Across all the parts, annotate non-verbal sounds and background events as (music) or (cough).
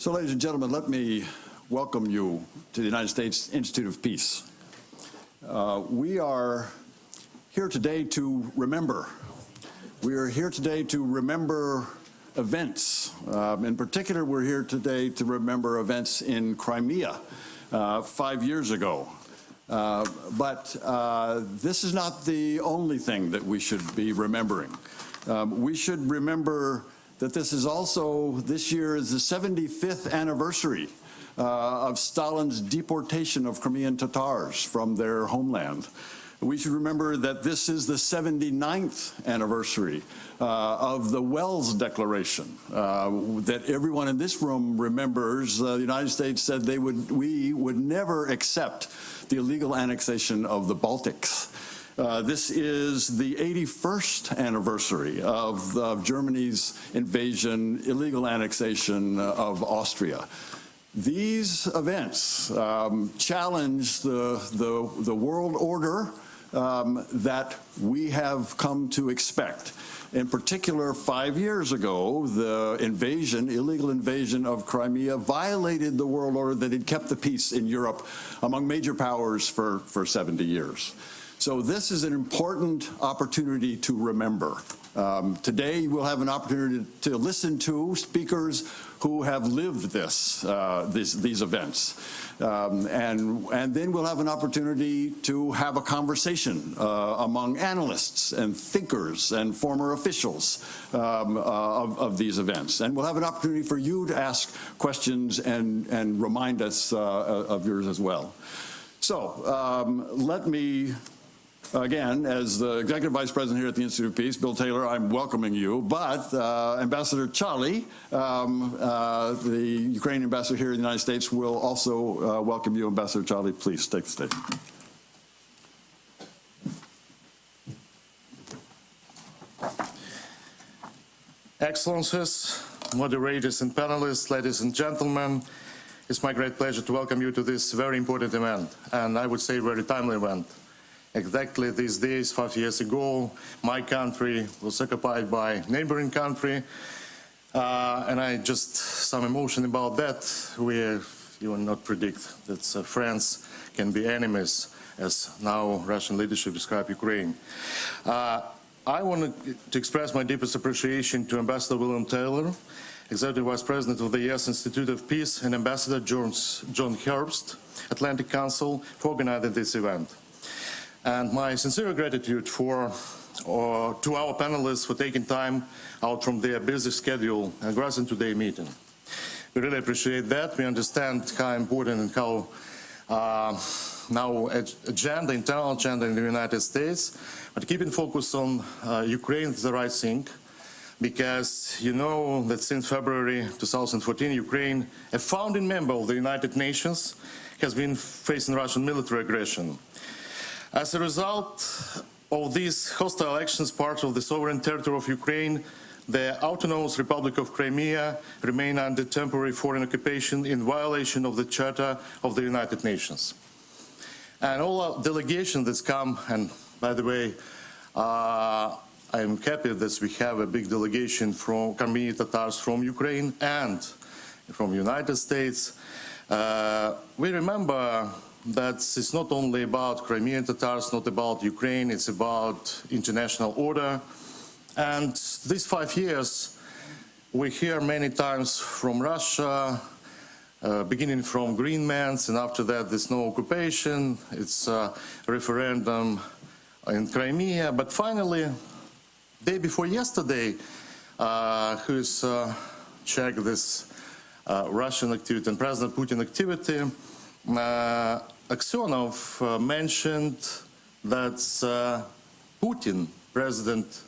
So, ladies and gentlemen, let me welcome you to the United States Institute of Peace. Uh, we are here today to remember. We are here today to remember events. Um, in particular, we're here today to remember events in Crimea uh, five years ago. Uh, but uh, this is not the only thing that we should be remembering. Um, we should remember that this is also, this year is the 75th anniversary uh, of Stalin's deportation of Crimean Tatars from their homeland. We should remember that this is the 79th anniversary uh, of the Welles Declaration uh, that everyone in this room remembers. Uh, the United States said they would, we would never accept the illegal annexation of the Baltics. Uh, this is the 81st anniversary of, of Germany's invasion, illegal annexation of Austria. These events um, challenge the, the, the, world order um, that we have come to expect. In particular, five years ago, the invasion, illegal invasion of Crimea violated the world order that had kept the peace in Europe among major powers for, for 70 years. So this is an important opportunity to remember. Um, today we'll have an opportunity to listen to speakers who have lived this, uh, these events. Um, and, and then we'll have an opportunity to have a conversation uh, among analysts and thinkers and former officials um, uh, of, of, these events. And we'll have an opportunity for you to ask questions and, and remind us uh, of yours as well. So um, let me Again, as the Executive Vice President here at the Institute of Peace, Bill Taylor, I'm welcoming you. But uh, Ambassador Chaly, um, uh, the Ukrainian ambassador here in the United States, will also uh, welcome you. Ambassador Chaly, please take the stage. Excellencies, moderators and panelists, ladies and gentlemen, it's my great pleasure to welcome you to this very important event, and I would say very timely event. Exactly these days, five years ago, my country was occupied by neighboring country, uh, and I just some emotion about that. We you will not predict that uh, France can be enemies, as now Russian leadership describe Ukraine. Uh, I want to express my deepest appreciation to Ambassador William Taylor, Executive Vice President of the U.S. Institute of Peace, and Ambassador Jones, John Herbst, Atlantic Council, for organizing this event and my sincere gratitude for uh, to our panelists for taking time out from their busy schedule and gracing today's meeting. We really appreciate that. We understand how important and how uh, now agenda, internal agenda in the United States, but keeping focus on uh, Ukraine is the right thing because you know that since February 2014, Ukraine, a founding member of the United Nations, has been facing Russian military aggression. As a result of these hostile actions, part of the sovereign territory of Ukraine, the Autonomous Republic of Crimea remain under temporary foreign occupation in violation of the Charter of the United Nations. And all our delegations that come, and by the way, uh, I'm happy that we have a big delegation from Crimean Tatars from Ukraine and from United States. Uh, we remember that it's not only about Crimean Tatars, not about Ukraine, it's about international order. And these five years, we hear many times from Russia, uh, beginning from Greenmans, and after that there's no occupation, it's a referendum in Crimea. But finally, day before yesterday, uh, who's uh, checked this uh, Russian activity and President Putin activity, uh, Aksionov uh, mentioned that uh, Putin, president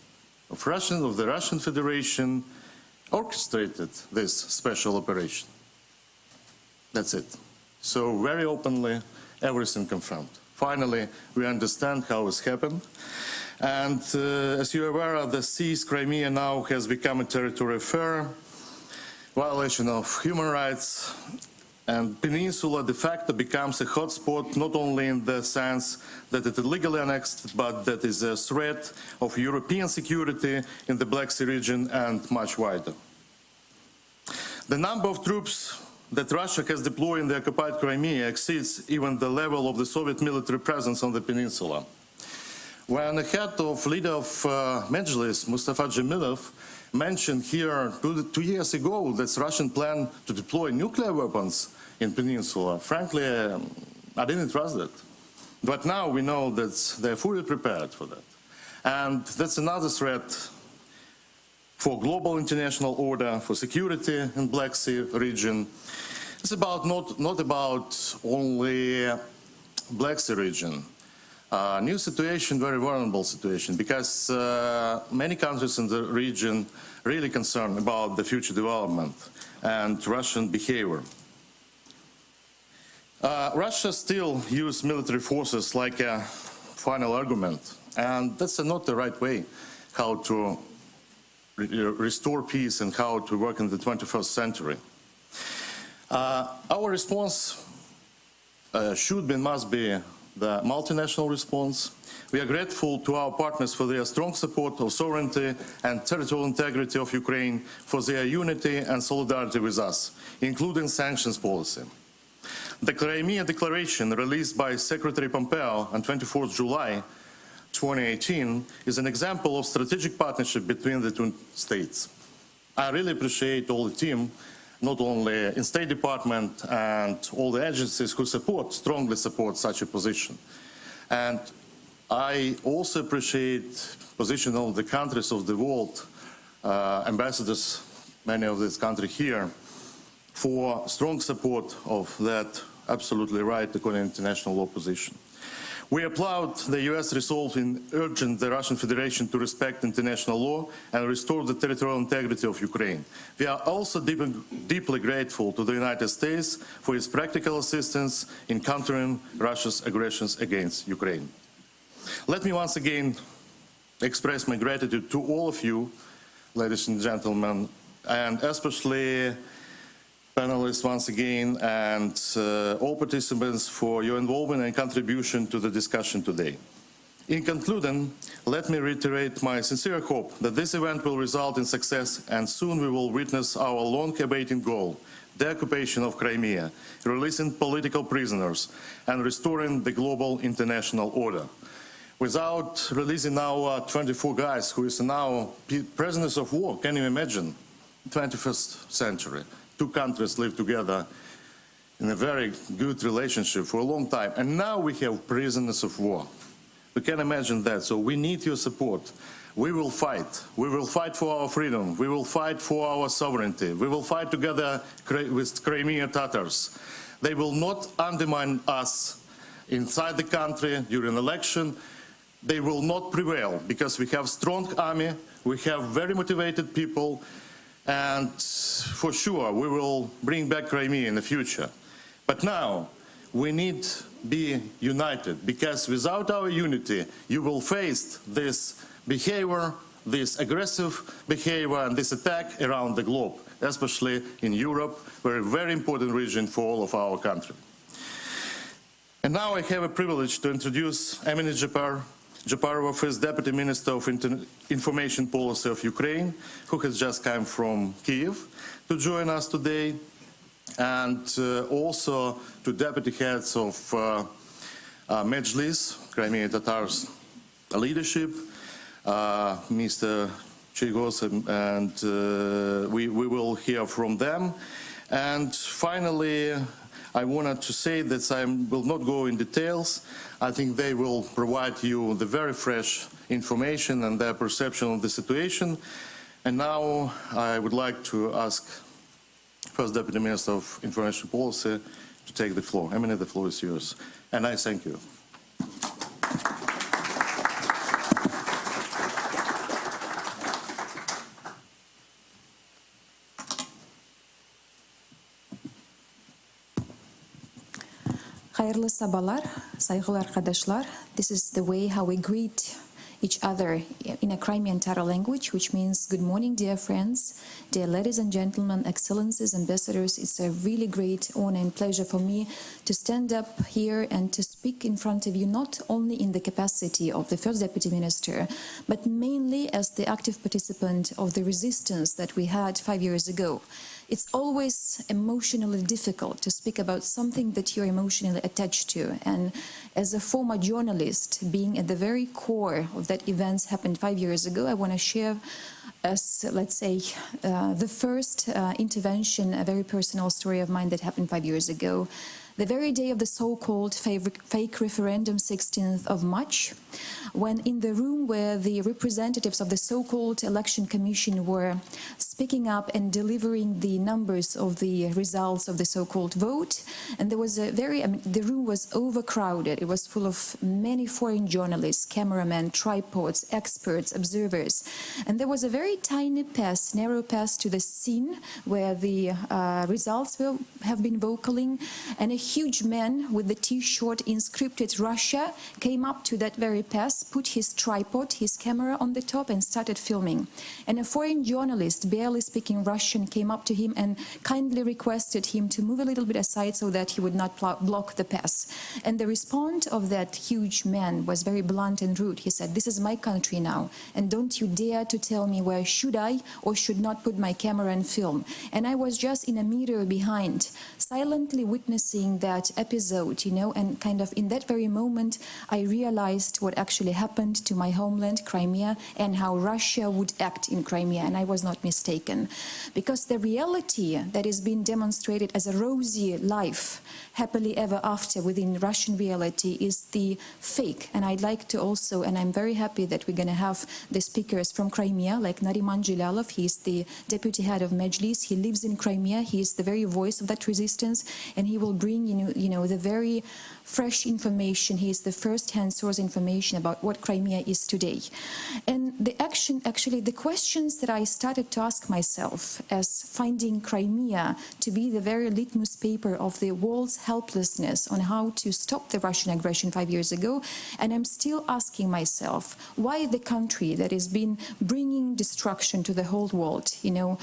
of Russian of the Russian Federation, orchestrated this special operation. That's it. So very openly, everything confirmed. Finally, we understand how it's happened. And uh, as you're aware, the seized Crimea now has become a territory affair, violation of human rights, and Peninsula de facto becomes a hotspot not only in the sense that it is legally annexed, but that is a threat of European security in the Black Sea region and much wider. The number of troops that Russia has deployed in the occupied Crimea exceeds even the level of the Soviet military presence on the peninsula. When the head of leader of uh, Majlis, Mustafa Dzhemilev, mentioned here two, two years ago that Russian plan to deploy nuclear weapons in peninsula, frankly, um, I didn't trust that. But now we know that they're fully prepared for that. And that's another threat for global international order, for security in Black Sea region. It's about not, not about only Black Sea region. Uh, new situation, very vulnerable situation, because uh, many countries in the region really concerned about the future development and Russian behavior. Uh, Russia still use military forces like a final argument, and that's not the right way how to re restore peace and how to work in the 21st century. Uh, our response uh, should be and must be the multinational response. We are grateful to our partners for their strong support of sovereignty and territorial integrity of Ukraine, for their unity and solidarity with us, including sanctions policy. The Crimea Declaration released by Secretary Pompeo on 24 July 2018 is an example of strategic partnership between the two states. I really appreciate all the team, not only in State Department and all the agencies who support, strongly support such a position. And I also appreciate position of the countries of the world, uh, ambassadors, many of this country here, for strong support of that absolutely right according to international law position. We applaud the US resolve in urging the Russian Federation to respect international law and restore the territorial integrity of Ukraine. We are also deep, deeply grateful to the United States for its practical assistance in countering Russia's aggressions against Ukraine. Let me once again express my gratitude to all of you, ladies and gentlemen, and especially panelists once again and uh, all participants for your involvement and contribution to the discussion today. In concluding, let me reiterate my sincere hope that this event will result in success and soon we will witness our long-awaited goal, the occupation of Crimea, releasing political prisoners and restoring the global international order. Without releasing our 24 guys who is now prisoners of war, can you imagine? 21st century two countries live together in a very good relationship for a long time. And now we have prisoners of war. We can imagine that. So we need your support. We will fight. We will fight for our freedom. We will fight for our sovereignty. We will fight together with Crimean Tatars. They will not undermine us inside the country during election. They will not prevail because we have strong army. We have very motivated people and for sure we will bring back Crimea in the future. But now we need to be united because without our unity you will face this behavior, this aggressive behavior and this attack around the globe, especially in Europe, a very important region for all of our country. And now I have a privilege to introduce Emine Japar, Japarova, first Deputy Minister of Inter Information Policy of Ukraine, who has just come from Kiev to join us today, and uh, also to Deputy Heads of uh, uh, Crimean Tatars leadership, uh, Mr. Chiygoz, and, and uh, we, we will hear from them. And finally, I wanted to say that I will not go in details. I think they will provide you the very fresh information and their perception of the situation. And now I would like to ask First Deputy Minister of Information Policy to take the floor. Emine, the floor is yours. And I thank you. Hayırlı sabahlar, saygılı arkadaşlar. This is the way how we greet each other in a Crimean Tatar language, which means good morning, dear friends, dear ladies and gentlemen, excellencies, ambassadors. It's a really great honor and pleasure for me to stand up here and to speak in front of you, not only in the capacity of the first deputy minister, but mainly as the active participant of the resistance that we had five years ago. It's always emotionally difficult to speak about something that you're emotionally attached to. And as a former journalist, being at the very core of that events happened five years ago, I want to share as, let's say, uh, the first uh, intervention, a very personal story of mine that happened five years ago. The very day of the so-called fake referendum, 16th of March, when in the room where the representatives of the so-called election commission were speaking up and delivering the numbers of the results of the so-called vote, and there was a very, I mean, the room was overcrowded. It was full of many foreign journalists, cameramen, tripods, experts, observers, and there was a very tiny pass, narrow pass to the scene where the uh, results will have been vocaling, and a huge man with the T-shirt inscripted Russia came up to that very pass, put his tripod, his camera on the top and started filming. And a foreign journalist, barely speaking Russian, came up to him and kindly requested him to move a little bit aside so that he would not block the pass. And the response of that huge man was very blunt and rude. He said, this is my country now, and don't you dare to tell me where should I or should not put my camera and film. And I was just in a meter behind, silently witnessing that episode, you know, and kind of in that very moment, I realized what actually happened to my homeland, Crimea, and how Russia would act in Crimea, and I was not mistaken. Because the reality that is being demonstrated as a rosy life, happily ever after within Russian reality is the fake. And I'd like to also, and I'm very happy that we're going to have the speakers from Crimea, like Nariman Jilalov, he's the deputy head of Mejlis, he lives in Crimea, he is the very voice of that resistance, and he will bring, you know, you know the very fresh information. He is the first-hand source information about what Crimea is today. And the action, actually, the questions that I started to ask myself as finding Crimea to be the very litmus paper of the world's helplessness on how to stop the Russian aggression five years ago, and I'm still asking myself, why the country that has been bringing destruction to the whole world, you know,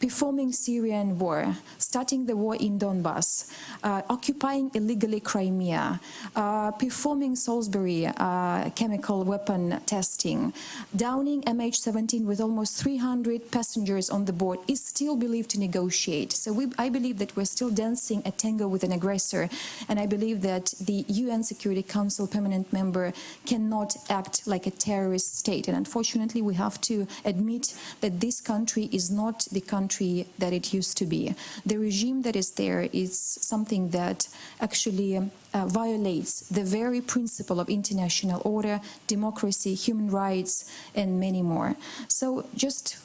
performing Syrian war, starting the war in Donbass, uh, occupying illegally Crimea, uh, performing Salisbury uh, chemical weapon testing, downing MH17 with almost 300 passengers on the board, is still believed to negotiate. So we, I believe that we're still dancing a tango with an aggressor, and I believe that the UN Security Council permanent member cannot act like a terrorist state. And unfortunately, we have to admit that this country is not the country that it used to be. The regime that is there is something that actually uh, violates the very principle of international order, democracy, human rights, and many more. So just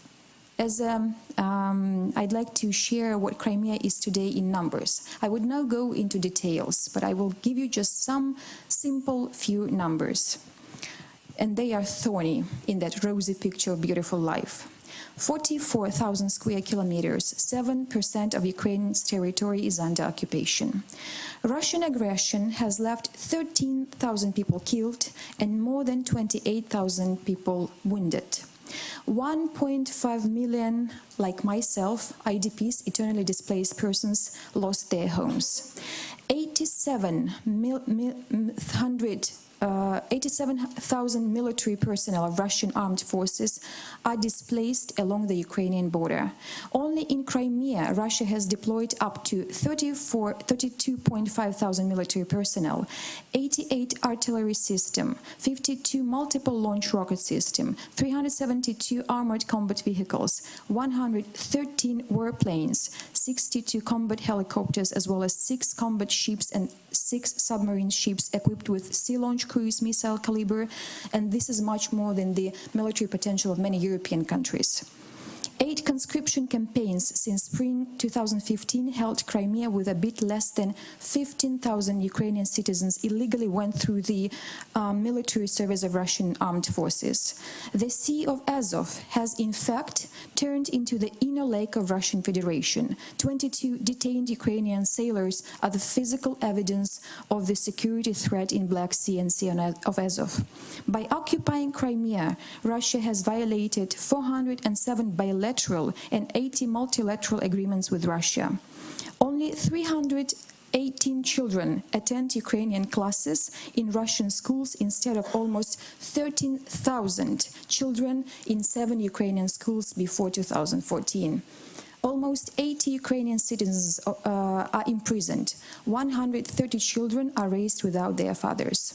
as um, um, I'd like to share what Crimea is today in numbers. I would now go into details, but I will give you just some simple few numbers. And they are thorny in that rosy picture of beautiful life. 44,000 square kilometers, 7% of Ukraine's territory is under occupation. Russian aggression has left 13,000 people killed and more than 28,000 people wounded. 1.5 million, like myself, IDPs, eternally displaced persons, lost their homes. 87 hundred uh, 87,000 military personnel of Russian armed forces are displaced along the Ukrainian border. Only in Crimea, Russia has deployed up to 32.5 thousand military personnel, 88 artillery system, 52 multiple launch rocket system, 372 armored combat vehicles, 113 warplanes, 62 combat helicopters, as well as six combat ships and six submarine ships equipped with sea launch cruise missile Kalibr, and this is much more than the military potential of many European countries. Eight conscription campaigns since spring 2015 held Crimea with a bit less than 15,000 Ukrainian citizens illegally went through the um, military service of Russian armed forces. The Sea of Azov has in fact turned into the inner lake of Russian Federation. 22 detained Ukrainian sailors are the physical evidence of the security threat in Black Sea and Sea of Azov. By occupying Crimea, Russia has violated 407 bilateral bilateral and 80 multilateral agreements with Russia. Only 318 children attend Ukrainian classes in Russian schools instead of almost 13,000 children in seven Ukrainian schools before 2014. Almost 80 Ukrainian citizens uh, are imprisoned. 130 children are raised without their fathers.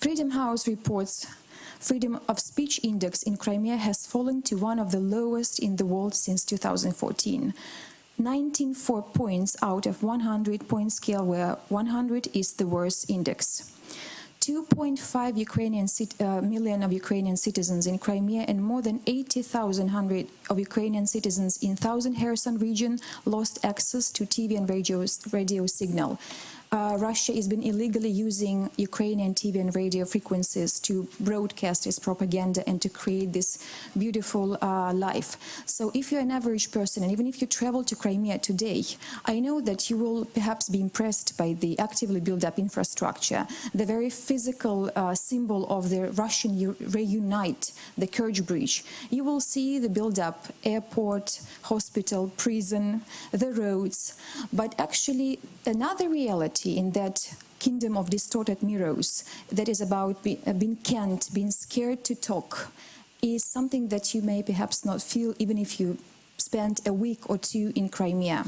Freedom House reports freedom of speech index in Crimea has fallen to one of the lowest in the world since 2014. 194 points out of 100 point scale where 100 is the worst index. 2.5 Ukrainian uh, million of Ukrainian citizens in Crimea and more than 80,000 of Ukrainian citizens in Thousand Kherson region lost access to TV and radio, radio signal uh, Russia has been illegally using Ukrainian TV and radio frequencies to broadcast its propaganda and to create this beautiful uh, life. So if you're an average person, and even if you travel to Crimea today, I know that you will perhaps be impressed by the actively built up infrastructure, the very physical uh, symbol of the Russian reunite, the Kerch Bridge. You will see the build up airport, hospital, prison, the roads, but actually another reality in that kingdom of distorted mirrors that is about be, uh, being can't, being scared to talk, is something that you may perhaps not feel even if you spend a week or two in Crimea.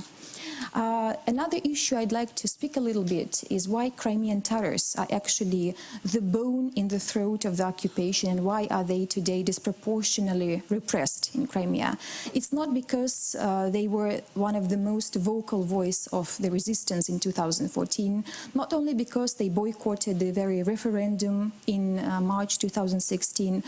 Uh, another issue I'd like to speak a little bit is why Crimean Tatars are actually the bone in the throat of the occupation and why are they today disproportionately repressed in Crimea. It's not because uh, they were one of the most vocal voice of the resistance in 2014, not only because they boycotted the very referendum in uh, March 2016,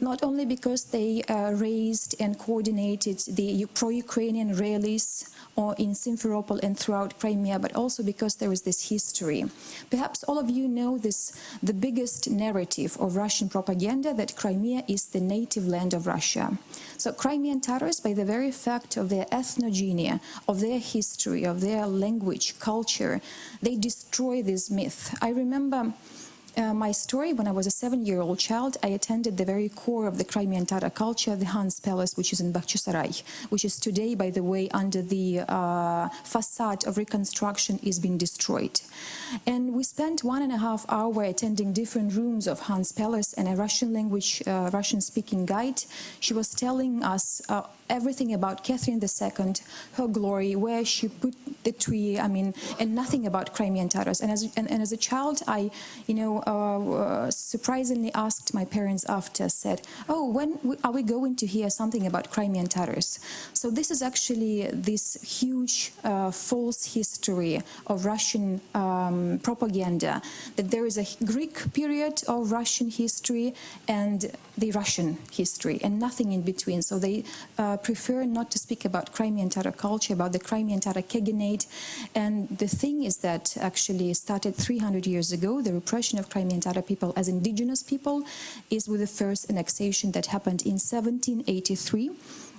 not only because they uh, raised and coordinated the pro-Ukrainian rallies or in Simferopol and throughout Crimea, but also because there is this history. Perhaps all of you know this, the biggest narrative of Russian propaganda that Crimea is the native land of Russia. So Crimean Tatars, by the very fact of their ethnogenia, of their history, of their language, culture, they destroy this myth. I remember uh, my story, when I was a seven-year-old child, I attended the very core of the Crimean Tatar culture, the Khan's Palace, which is in Bakhchisarai, which is today, by the way, under the uh, facade of reconstruction is being destroyed. And we spent one and a half hour attending different rooms of Khan's Palace and a Russian language, uh, Russian-speaking guide. She was telling us uh, everything about Catherine II, her glory, where she put the tree, I mean, and nothing about Crimean Tatars. And as, and, and as a child, I, you know, uh, uh, surprisingly asked my parents after, said, oh, when are we going to hear something about Crimean Tatars? So this is actually this huge uh, false history of Russian um, propaganda, that there is a Greek period of Russian history and the Russian history and nothing in between. So they uh, prefer not to speak about Crimean Tatar culture, about the Crimean Tatar Khaganate. And the thing is that actually started 300 years ago, the repression of Crimean Tatar people as indigenous people is with the first annexation that happened in 1783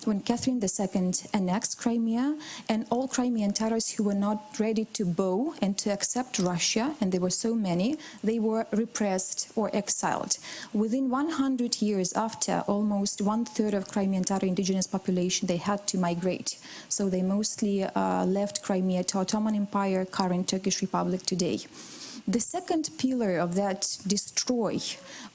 when Catherine II annexed Crimea and all Crimean Tatars who were not ready to bow and to accept Russia, and there were so many, they were repressed or exiled. Within 100 years after, almost one-third of Crimean Tatar indigenous population, they had to migrate. So they mostly uh, left Crimea to Ottoman Empire, current Turkish Republic today. The second pillar of that destroy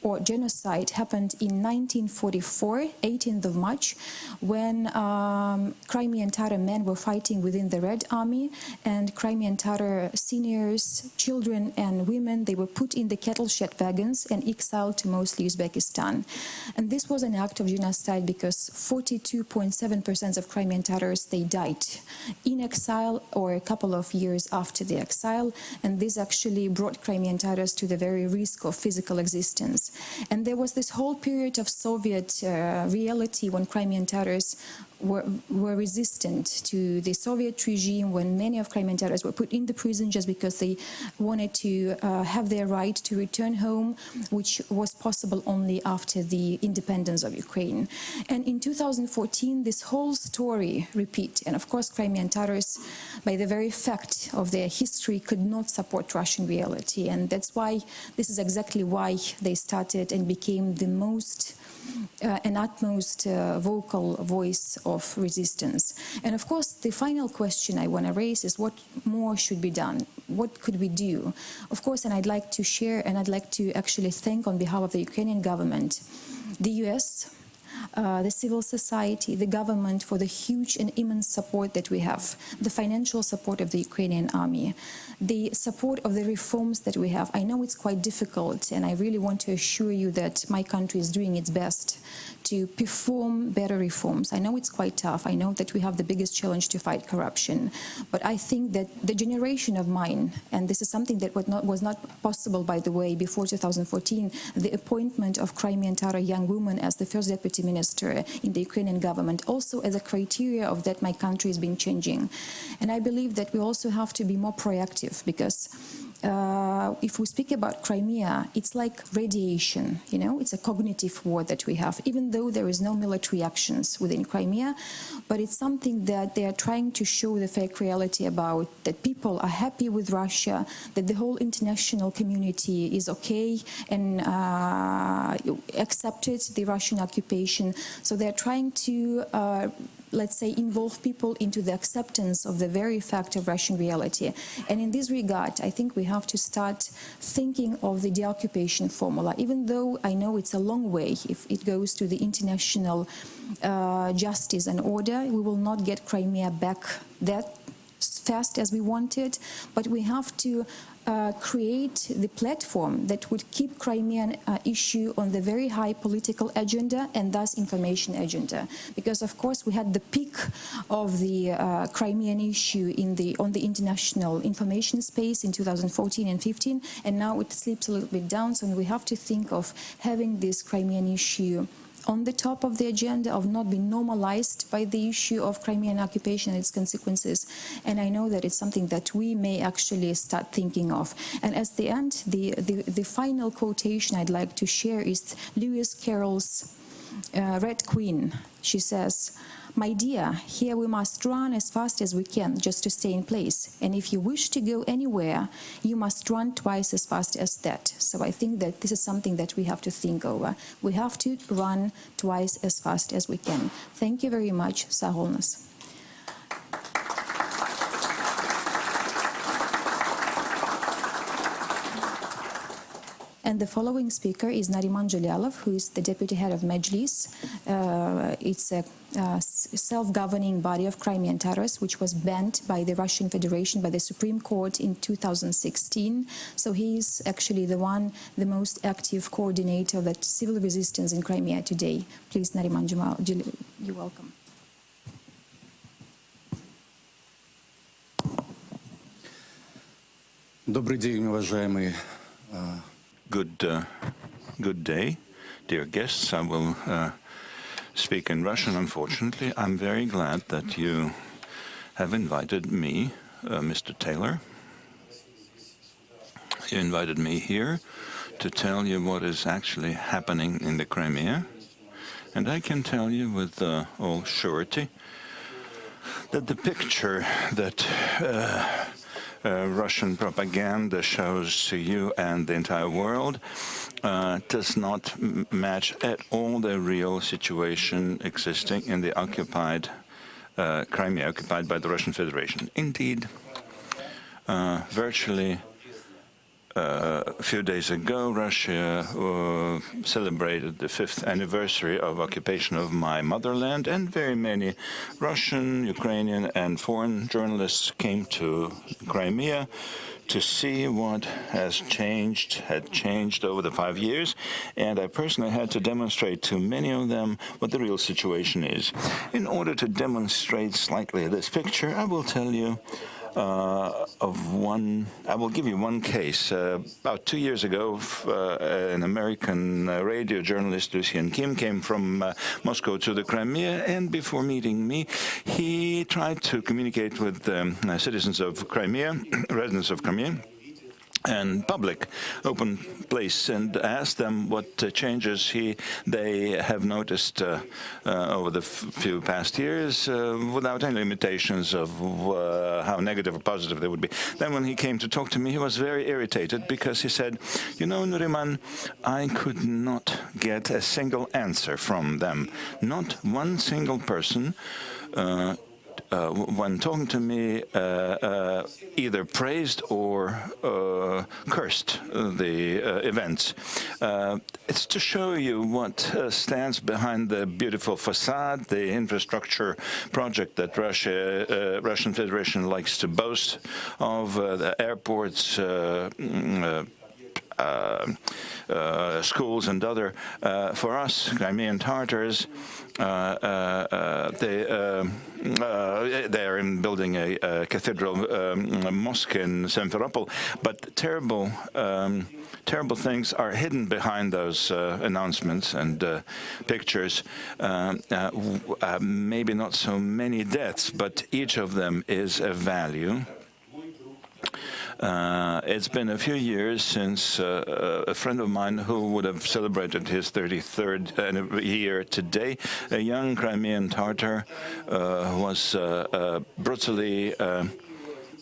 or genocide happened in 1944, 18th of March, when um, Crimean Tatar men were fighting within the Red Army and Crimean Tatar seniors, children and women, they were put in the cattle shed wagons and exiled to mostly Uzbekistan. And this was an act of genocide because 42.7% of Crimean Tatars, they died in exile or a couple of years after the exile. And this actually brought brought Crimean Tatars to the very risk of physical existence. And there was this whole period of Soviet uh, reality when Crimean Tatars were, were resistant to the Soviet regime when many of Crimean Tatars were put in the prison just because they wanted to uh, have their right to return home, which was possible only after the independence of Ukraine. And in 2014, this whole story repeat. And of course, Crimean Tatars, by the very fact of their history, could not support Russian reality. And that's why, this is exactly why they started and became the most an utmost uh, vocal voice of resistance. And of course, the final question I want to raise is what more should be done? What could we do? Of course, and I'd like to share and I'd like to actually thank on behalf of the Ukrainian government, the US, uh, the civil society, the government for the huge and immense support that we have, the financial support of the Ukrainian army, the support of the reforms that we have. I know it's quite difficult, and I really want to assure you that my country is doing its best to perform better reforms. I know it's quite tough. I know that we have the biggest challenge to fight corruption. But I think that the generation of mine, and this is something that was not, was not possible, by the way, before 2014, the appointment of Crimean Tatar young woman as the first deputy minister in the Ukrainian government, also as a criteria of that my country has been changing. And I believe that we also have to be more proactive because uh, if we speak about Crimea, it's like radiation, you know, it's a cognitive war that we have, even though there is no military actions within Crimea, but it's something that they are trying to show the fake reality about, that people are happy with Russia, that the whole international community is okay and uh, accepted the Russian occupation. So they're trying to uh, let's say, involve people into the acceptance of the very fact of Russian reality. And in this regard, I think we have to start thinking of the deoccupation formula, even though I know it's a long way if it goes to the international uh, justice and order, we will not get Crimea back that fast as we wanted, but we have to uh, create the platform that would keep Crimean uh, issue on the very high political agenda and thus information agenda. Because of course we had the peak of the uh, Crimean issue in the on the international information space in 2014 and 15, and now it slips a little bit down. So we have to think of having this Crimean issue on the top of the agenda of not being normalized by the issue of Crimean occupation and its consequences. And I know that it's something that we may actually start thinking of. And as the end, the, the, the final quotation I'd like to share is Lewis Carroll's uh, Red Queen. She says, my dear, here we must run as fast as we can just to stay in place. And if you wish to go anywhere, you must run twice as fast as that. So I think that this is something that we have to think over. We have to run twice as fast as we can. Thank you very much, Saholnas. And the following speaker is Nariman Jalalov, who is the deputy head of Mejlis. Uh, it's a uh, self-governing body of Crimean Tatars, which was banned by the Russian Federation, by the Supreme Court in 2016. So he is actually the one, the most active coordinator of the civil resistance in Crimea today. Please, Nariman Jamal, you're welcome. Добрый день, уважаемые Good, uh, good day, dear guests. I will uh, speak in Russian, unfortunately. I'm very glad that you have invited me, uh, Mr. Taylor. You invited me here to tell you what is actually happening in the Crimea. And I can tell you with uh, all surety that the picture that uh, Russian propaganda shows to you and the entire world uh, does not match at all the real situation existing in the occupied uh, Crimea, occupied by the Russian Federation. Indeed, uh, virtually uh, a few days ago, Russia uh, celebrated the fifth anniversary of occupation of my motherland, and very many Russian, Ukrainian, and foreign journalists came to Crimea to see what has changed, had changed over the five years, and I personally had to demonstrate to many of them what the real situation is. In order to demonstrate slightly this picture, I will tell you uh, of one. I will give you one case. Uh, about two years ago, uh, an American uh, radio journalist, Lucian Kim, came from uh, Moscow to the Crimea, and before meeting me, he tried to communicate with um, citizens of Crimea, (clears throat) residents of Crimea, and public open place and ask them what uh, changes he they have noticed uh, uh, over the few past years uh, without any limitations of uh, how negative or positive they would be. Then when he came to talk to me, he was very irritated because he said, you know, Nuriman, I could not get a single answer from them. Not one single person uh, when talking to me, uh, uh, either praised or uh, cursed the uh, events. Uh, it's to show you what stands behind the beautiful facade, the infrastructure project that Russia, Russian Federation likes to boast of, the airports, mm, schools and other. Uh, for us, Crimean Tartars, they they're in building a, a cathedral um, a mosque in Simferopol, but terrible. Um, terrible things are hidden behind those uh, announcements and uh, pictures. Uh, maybe not so many deaths, but each of them is a value. Uh, it's been a few years since uh, a friend of mine who would have celebrated his 33rd year today, a young Crimean Tartar, uh, was uh, uh, brutally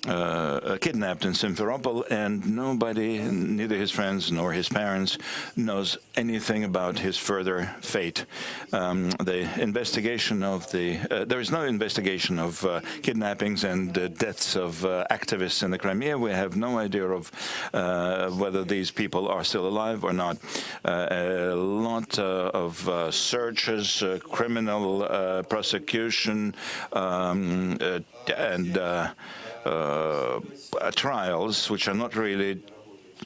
uh, kidnapped in Simferopol, and nobody, neither his friends nor his parents, knows anything about his further fate. Um, the investigation of the uh, there is no investigation of uh, kidnappings and uh, deaths of uh, activists in the Crimea. We have no idea of uh, whether these people are still alive or not. a lot of searches, criminal prosecution, um, and uh, trials, which are not really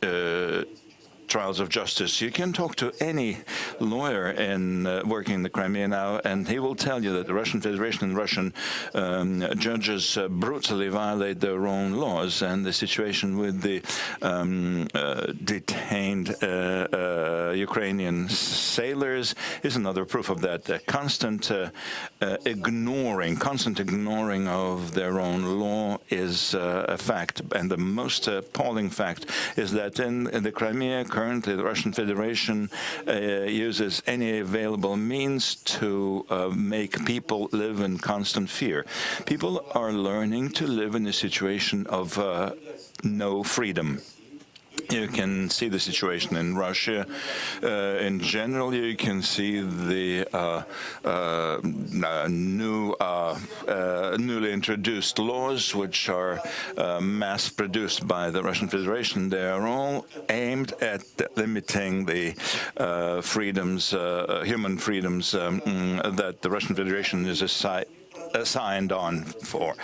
uh, trials of justice. You can talk to any lawyer in uh, working in the Crimea now, and he will tell you that the Russian Federation and Russian um, judges uh, brutally violate their own laws, and the situation with the um, uh, detained uh, uh, Ukrainian sailors is another proof of that. constant uh, ignoring, constant ignoring of their own law is a fact, and the most appalling fact is that in, in the Crimea currently the Russian Federation uh, uses any available means to uh, make people live in constant fear. People are learning to live in a situation of uh, no freedom. You can see the situation in Russia. Uh, in general, you can see the uh, uh, new, uh, uh, newly introduced laws, which are uh, mass-produced by the Russian Federation. They are all aimed at limiting the freedoms, human freedoms um, that the Russian Federation is aside signed on for.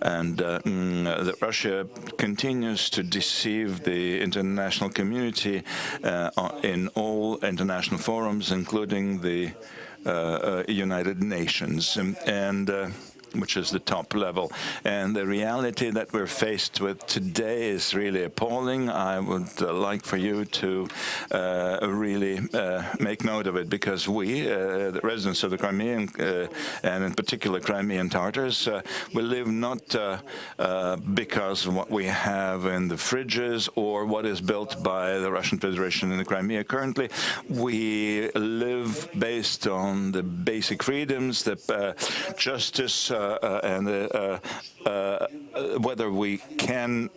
And uh, mm, Russia continues to deceive the international community uh, in all international forums, including the uh, uh United Nations. And, uh, which is the top level. And the reality that we're faced with today is really appalling. I would uh, like for you to uh, really uh, make note of it because we, uh, the residents of the Crimean, uh, and in particular Crimean Tartars, uh, we live not because of what we have in the fridges or what is built by the Russian Federation in the Crimea. Currently, we live based on the basic freedoms, the justice, Uh, uh, and uh, uh, whether we can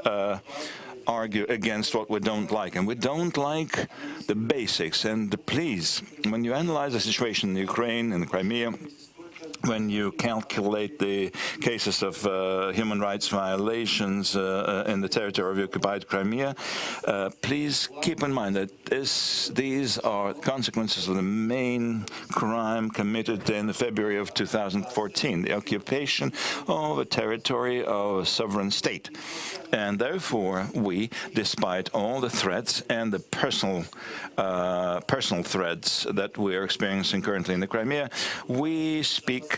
argue against what we don't like. And we don't like the basics. And the please, when you analyze the situation in Ukraine and Crimea, when you calculate the cases of uh, human rights violations uh, uh, in the territory of occupied Crimea, uh, please keep in mind that this, these are consequences of the main crime committed in February of 2014, the occupation of a territory of a sovereign state. And therefore, we, despite all the threats and the personal uh, personal threats that we are experiencing currently in the Crimea, we speak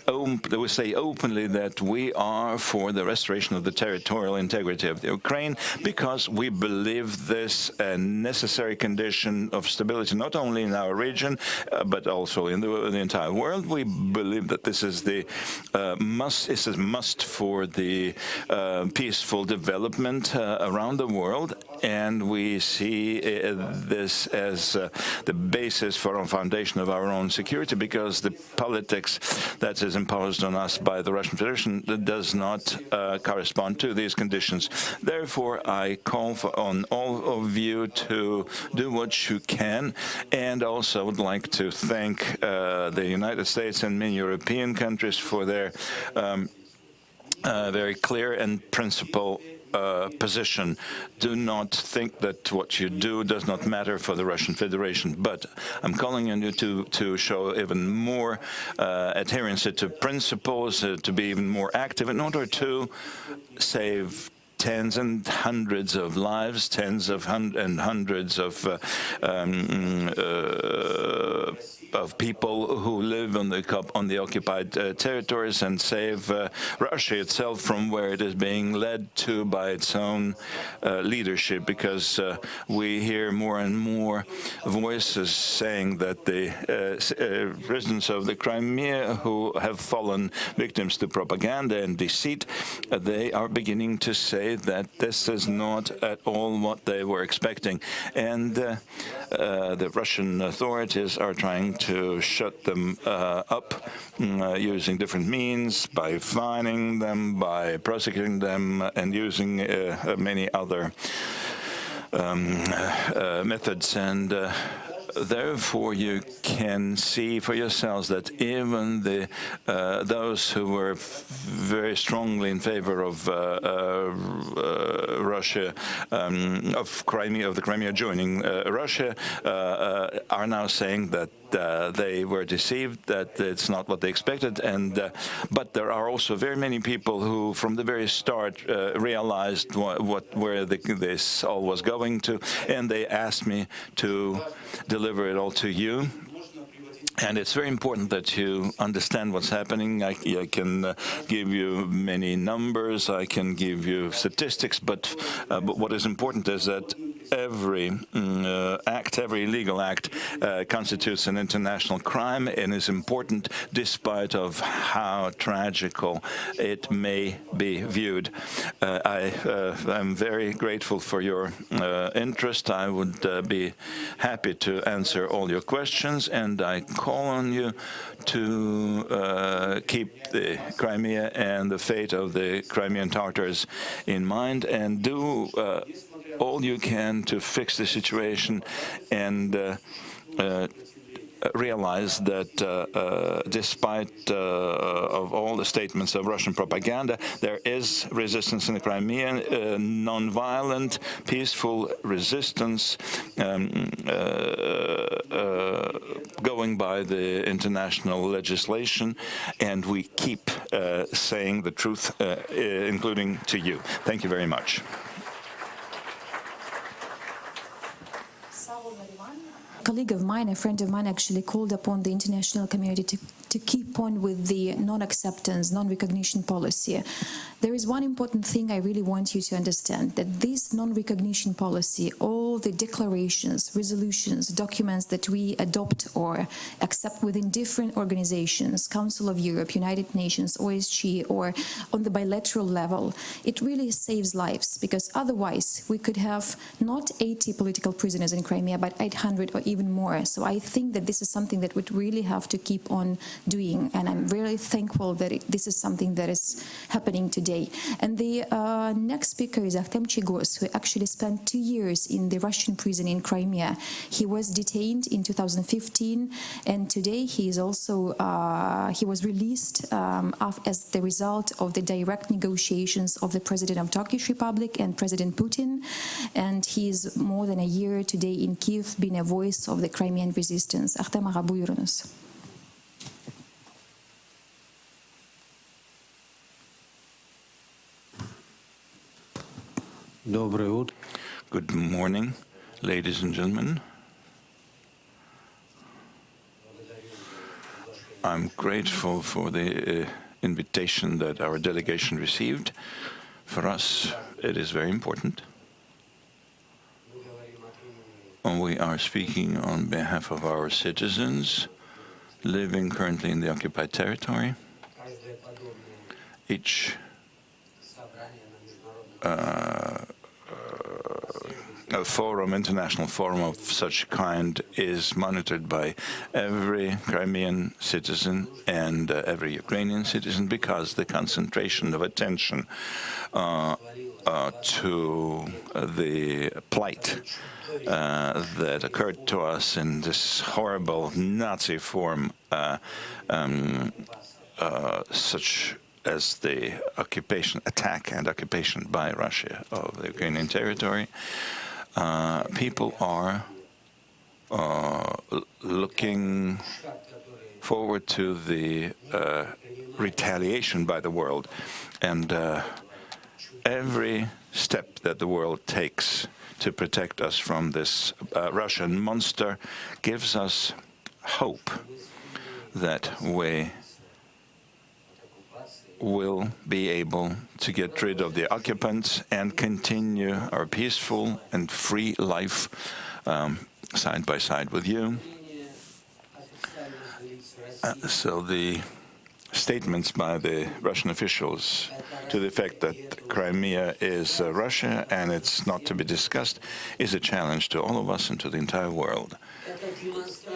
we say openly that we are for the restoration of the territorial integrity of the Ukraine because we believe this a necessary condition of stability, not only in our region, uh, but also in the, the, entire world. We believe that this is the uh, must, this is must for the uh, peaceful development uh, around the world, and we see uh, this as uh, the basis for our foundation of our own security because the politics that is imposed on us by the Russian Federation does not uh, correspond to these conditions. Therefore, I call on all of you to do what you can, and also would like to thank uh, the United States and many European countries for their um, uh, very clear and principle uh, position. Do not think that what you do does not matter for the Russian Federation. But I'm calling on you to, to show even more uh, adherence to principles, uh, to be even more active in order to save tens and hundreds of lives, tens of hun and hundreds of uh, um, uh, of people who live on the on the occupied uh, territories and save uh, Russia itself from where it is being led to by its own uh, leadership. Because uh, we hear more and more voices saying that the residents of the Crimea who have fallen victims to propaganda and deceit, they are beginning to say that this is not at all what they were expecting. And the Russian authorities are trying to shut them uh, up uh, using different means, by fining them, by prosecuting them, and using uh, many other um, uh, methods. And uh, therefore you can see for yourselves that even the uh, those who were very strongly in favor of uh, uh, Russia, um, of Crimea, of the Crimea joining Russia, are now saying that uh, they were deceived, that it's not what they expected. And uh, But there are also very many people who, from the very start, uh, realized what, what where the, this all was going to, and they asked me to deliver it all to you. And it's very important that you understand what's happening. I, I can uh, give you many numbers, I can give you statistics, but, uh, but what is important is that every mm, uh, act, every legal act uh, constitutes an international crime and is important despite of how tragical it may be viewed. Uh, I am uh, very grateful for your uh, interest. I would uh, be happy to answer all your questions and I call on you to keep the Crimea and the fate of the Crimean Tartars in mind and do all you can to fix the situation and uh, uh, realize that uh, uh, despite uh, of all the statements of Russian propaganda, there is resistance in the Crimea, uh, non-violent, peaceful resistance um, going by the international legislation, and we keep saying the truth, including to you. Thank you very much. Colleague of mine, a friend of mine, actually called upon the international community to, to keep on with the non-acceptance, non-recognition policy. There is one important thing I really want you to understand, that this non-recognition policy, all the declarations, resolutions, documents that we adopt or accept within different organizations, Council of Europe, United Nations, OSCE, or on the bilateral level, it really saves lives, because otherwise we could have not 80 political prisoners in Crimea, but 800 or even more. So I think that this is something that we really have to keep on doing, and I'm really thankful that it, this is something that is happening today today. And the uh, next speaker is Artem Chiygoz, who actually spent two years in the Russian prison in Crimea. He was detained in 2015, and today he is also uh, he was released um, as the result of the direct negotiations of the President of Turkish Republic and President Putin. And he is more than a year today in Kiev, being a voice of the Crimean resistance. Artem Ağa, buyurunuz. Good morning, ladies and gentlemen. I'm grateful for the uh, invitation that our delegation received. For us, it is very important. We are speaking on behalf of our citizens living currently in the occupied territory. Each uh, a forum, international forum of such kind is monitored by every Crimean citizen and uh, every Ukrainian citizen because the concentration of attention uh, uh, to the plight uh, that occurred to us in this horrible Nazi form, uh, um, uh, such as the occupation, attack and occupation by Russia of the Ukrainian territory. Uh, people are uh, looking forward to the retaliation by the world. And every step that the world takes to protect us from this uh, Russian monster gives us hope that we will be able to get rid of the occupants and continue our peaceful and free life um, side by side with you. Uh, so the statements by the Russian officials to the effect that Crimea is uh, Russia and it's not to be discussed is a challenge to all of us and to the entire world.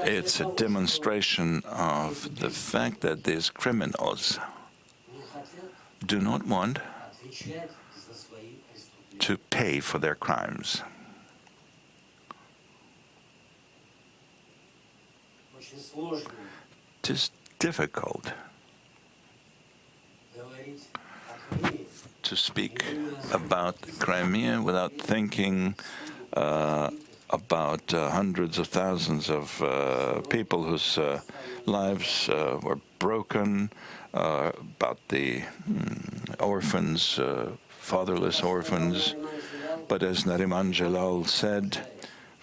It's a demonstration of the fact that these criminals do not want to pay for their crimes. It is difficult to speak about Crimea without thinking uh, about uh, hundreds of thousands of uh, people whose uh, lives uh, were broken, uh, about the mm, orphans, fatherless orphans. But as Nariman Dzhelyal said,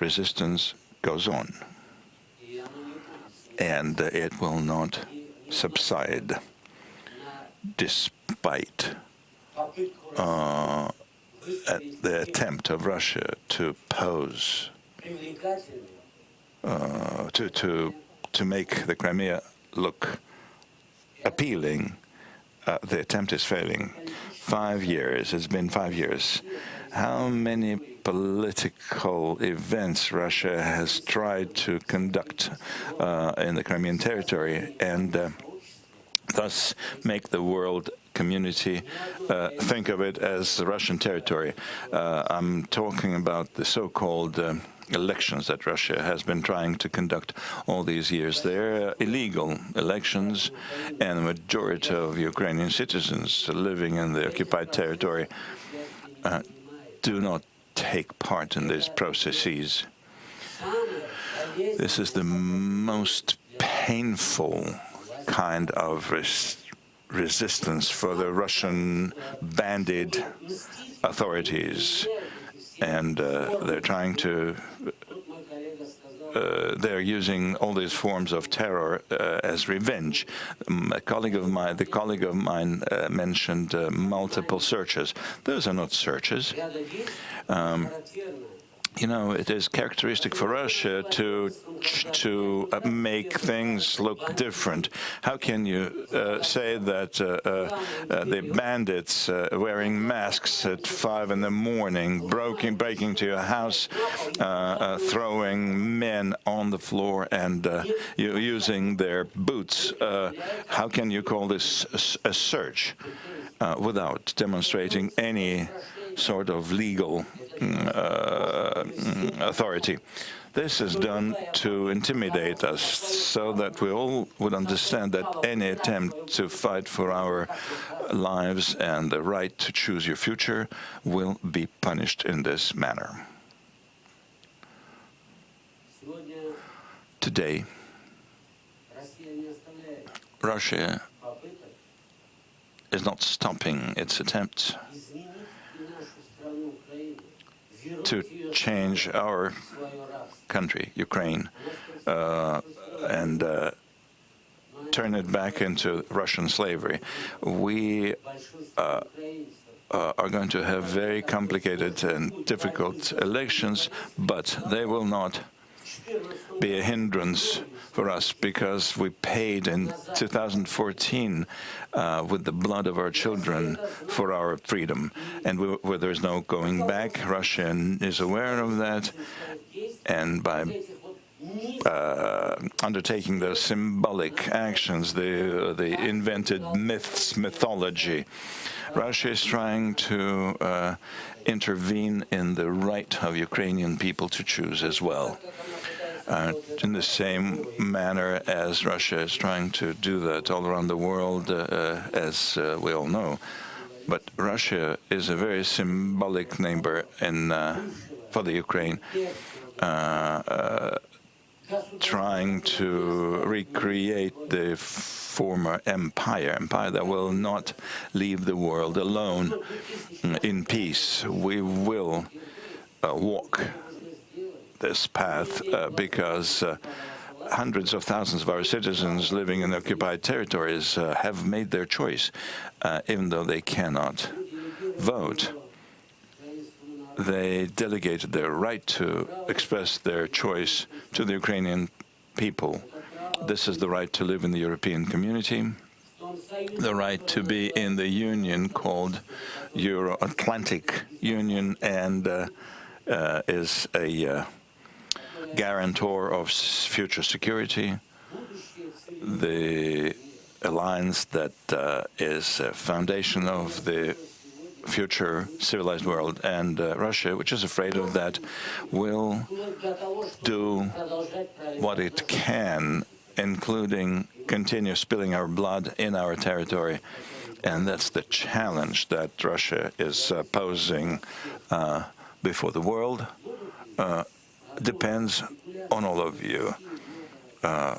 resistance goes on. And it will not subside despite uh, the attempt of Russia to pose, uh, to, to, to make the Crimea look appealing, uh, the attempt is failing. Five years, it's been five years. How many political events Russia has tried to conduct uh, in the Crimean territory and uh, thus make the world community uh, think of it as Russian territory. Uh, I'm talking about the so-called uh, elections that Russia has been trying to conduct all these years. They're illegal elections, and the majority of Ukrainian citizens living in the occupied territory uh, do not take part in these processes. This is the most painful kind of res resistance for the Russian banded authorities. And uh, they're trying to uh, they're using all these forms of terror uh, as revenge. Um, a colleague of mine, the colleague of mine, uh, mentioned uh, multiple searches. Those are not searches. Um, you know, it is characteristic for Russia to to uh, make things look different. How can you uh, say that uh, uh, uh the bandits uh, wearing masks at five in the morning, broken, breaking to your house, throwing men on the floor and using their boots? how can you call this a, a search without demonstrating any sort of legal uh, authority. This is done to intimidate us so that we all would understand that any attempt to fight for our lives and the right to choose your future will be punished in this manner. Today, Russia is not stopping its attempts to change our country, Ukraine, uh, and uh, turn it back into Russian slavery. We uh, uh, are going to have very complicated and difficult elections, but they will not be a hindrance for us because we paid in 2014 uh, with the blood of our children for our freedom. And we, where there's no going back, Russia is aware of that. And by uh, undertaking those symbolic actions, the, uh, the invented myths, mythology, Russia is trying to uh, intervene in the right of Ukrainian people to choose as well. In the same manner as Russia is trying to do that all around the world, uh, uh, as uh, we all know. But Russia is a very symbolic neighbor in, uh, for the Ukraine, trying to recreate the former empire, empire that will not leave the world alone mm, in peace. We will uh, walk this path uh, because uh, hundreds of thousands of our citizens living in occupied territories uh, have made their choice, even though they cannot vote. They delegated their right to express their choice to the Ukrainian people. This is the right to live in the European community, the right to be in the union called Euro-Atlantic Union and uh, uh, is a uh, guarantor of future security, the alliance that uh, is a foundation of the future civilized world, and uh, Russia, which is afraid of that, will do what it can, including continue spilling our blood in our territory. And that's the challenge that Russia is uh, posing uh, before the world. Uh, depends on all of you. Uh,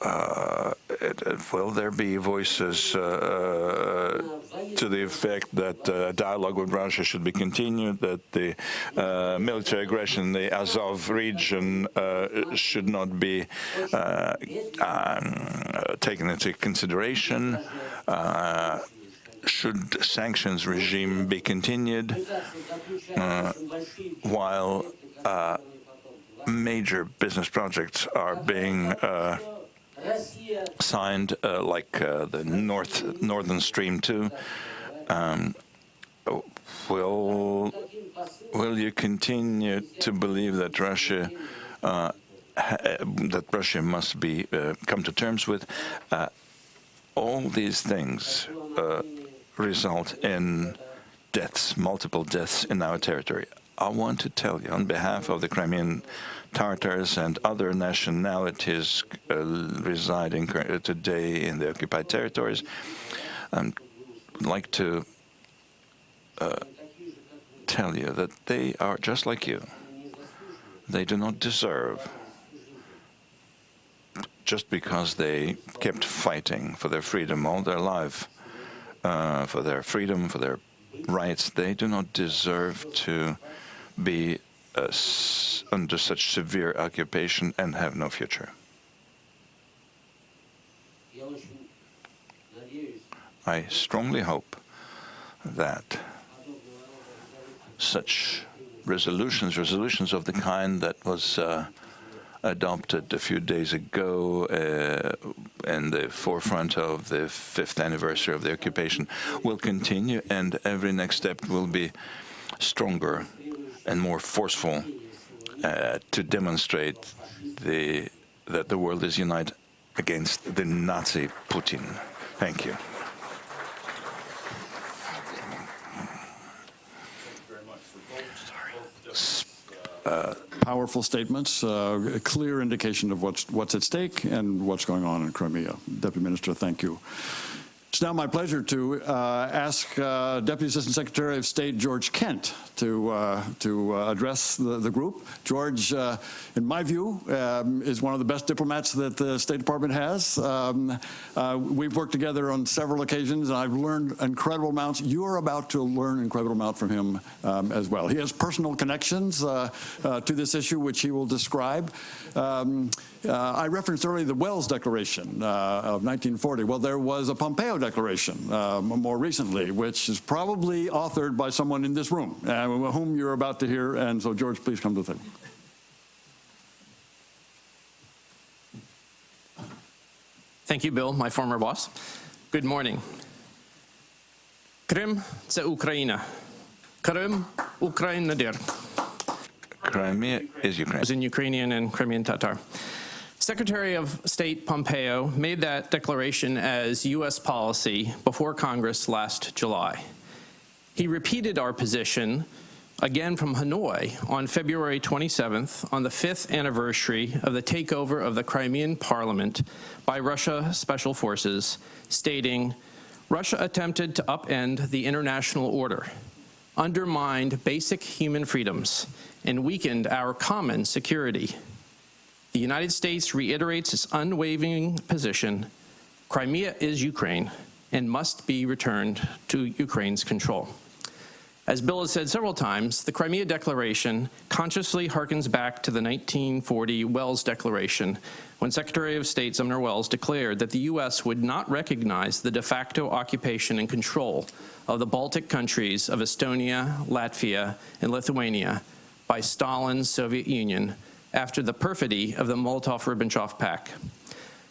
uh, it, will there be voices uh, to the effect that uh, dialogue with Russia should be continued, that the uh, military aggression in the Azov region uh, should not be uh, um, taken into consideration? should sanctions regime be continued while major business projects are being uh, signed, uh, like uh, the North Northern Stream 2. Um, will will you continue to believe that Russia uh, that Russia must be uh, come to terms with? Uh, all these things result in deaths, multiple deaths in our territory. I want to tell you on behalf of the Crimean Tartars and other nationalities uh, residing today in the occupied territories, I'd like to uh, tell you that they are just like you. They do not deserve, just because they kept fighting for their freedom all their life, uh, for their freedom, for their rights, they do not deserve to be uh, under such severe occupation and have no future. I strongly hope that such resolutions, resolutions of the kind that was uh, adopted a few days ago uh, in the forefront of the fifth anniversary of the occupation will continue and every next step will be stronger and more forceful uh, to demonstrate the, that the world is united against the Nazi Putin. Thank you. Uh, powerful statements, uh, a clear indication of what's what's at stake and what's going on in Crimea. Deputy Minister, thank you. It's now my pleasure to uh, ask uh, Deputy Assistant Secretary of State George Kent to uh, to uh, address the, the, group. George, uh, in my view, um, is one of the best diplomats that the State Department has. Um, uh, we've worked together on several occasions, and I've learned incredible amounts. You're about to learn incredible amount from him um, as well. He has personal connections to this issue, which he will describe. Uh, I referenced earlier the Welles Declaration uh, of 1940. Well, there was a Pompeo Declaration uh, more recently, which is probably authored by someone in this room, uh, whom you're about to hear. And so, George, please come to the table. Thank you, Bill, my former boss. Good morning. Krim це Україна. Krim, Ukraina der. Crimea is Ukraine. As in Ukrainian and Crimean Tatar. Secretary of State Pompeo made that declaration as U.S. policy before Congress last July. He repeated our position again from Hanoi on February 27th on the fifth anniversary of the takeover of the Crimean parliament by Russia Special Forces, stating, Russia attempted to upend the international order, undermined basic human freedoms, and weakened our common security. The United States reiterates its unwavering position Crimea is Ukraine and must be returned to Ukraine's control. As Bill has said several times, the Crimea Declaration consciously harkens back to the 1940 Welles Declaration, when Secretary of State Sumner Welles declared that the U.S. would not recognize the de facto occupation and control of the Baltic countries of Estonia, Latvia, and Lithuania by Stalin's Soviet Union after the perfidy of the Molotov-Ribbentrop Pact.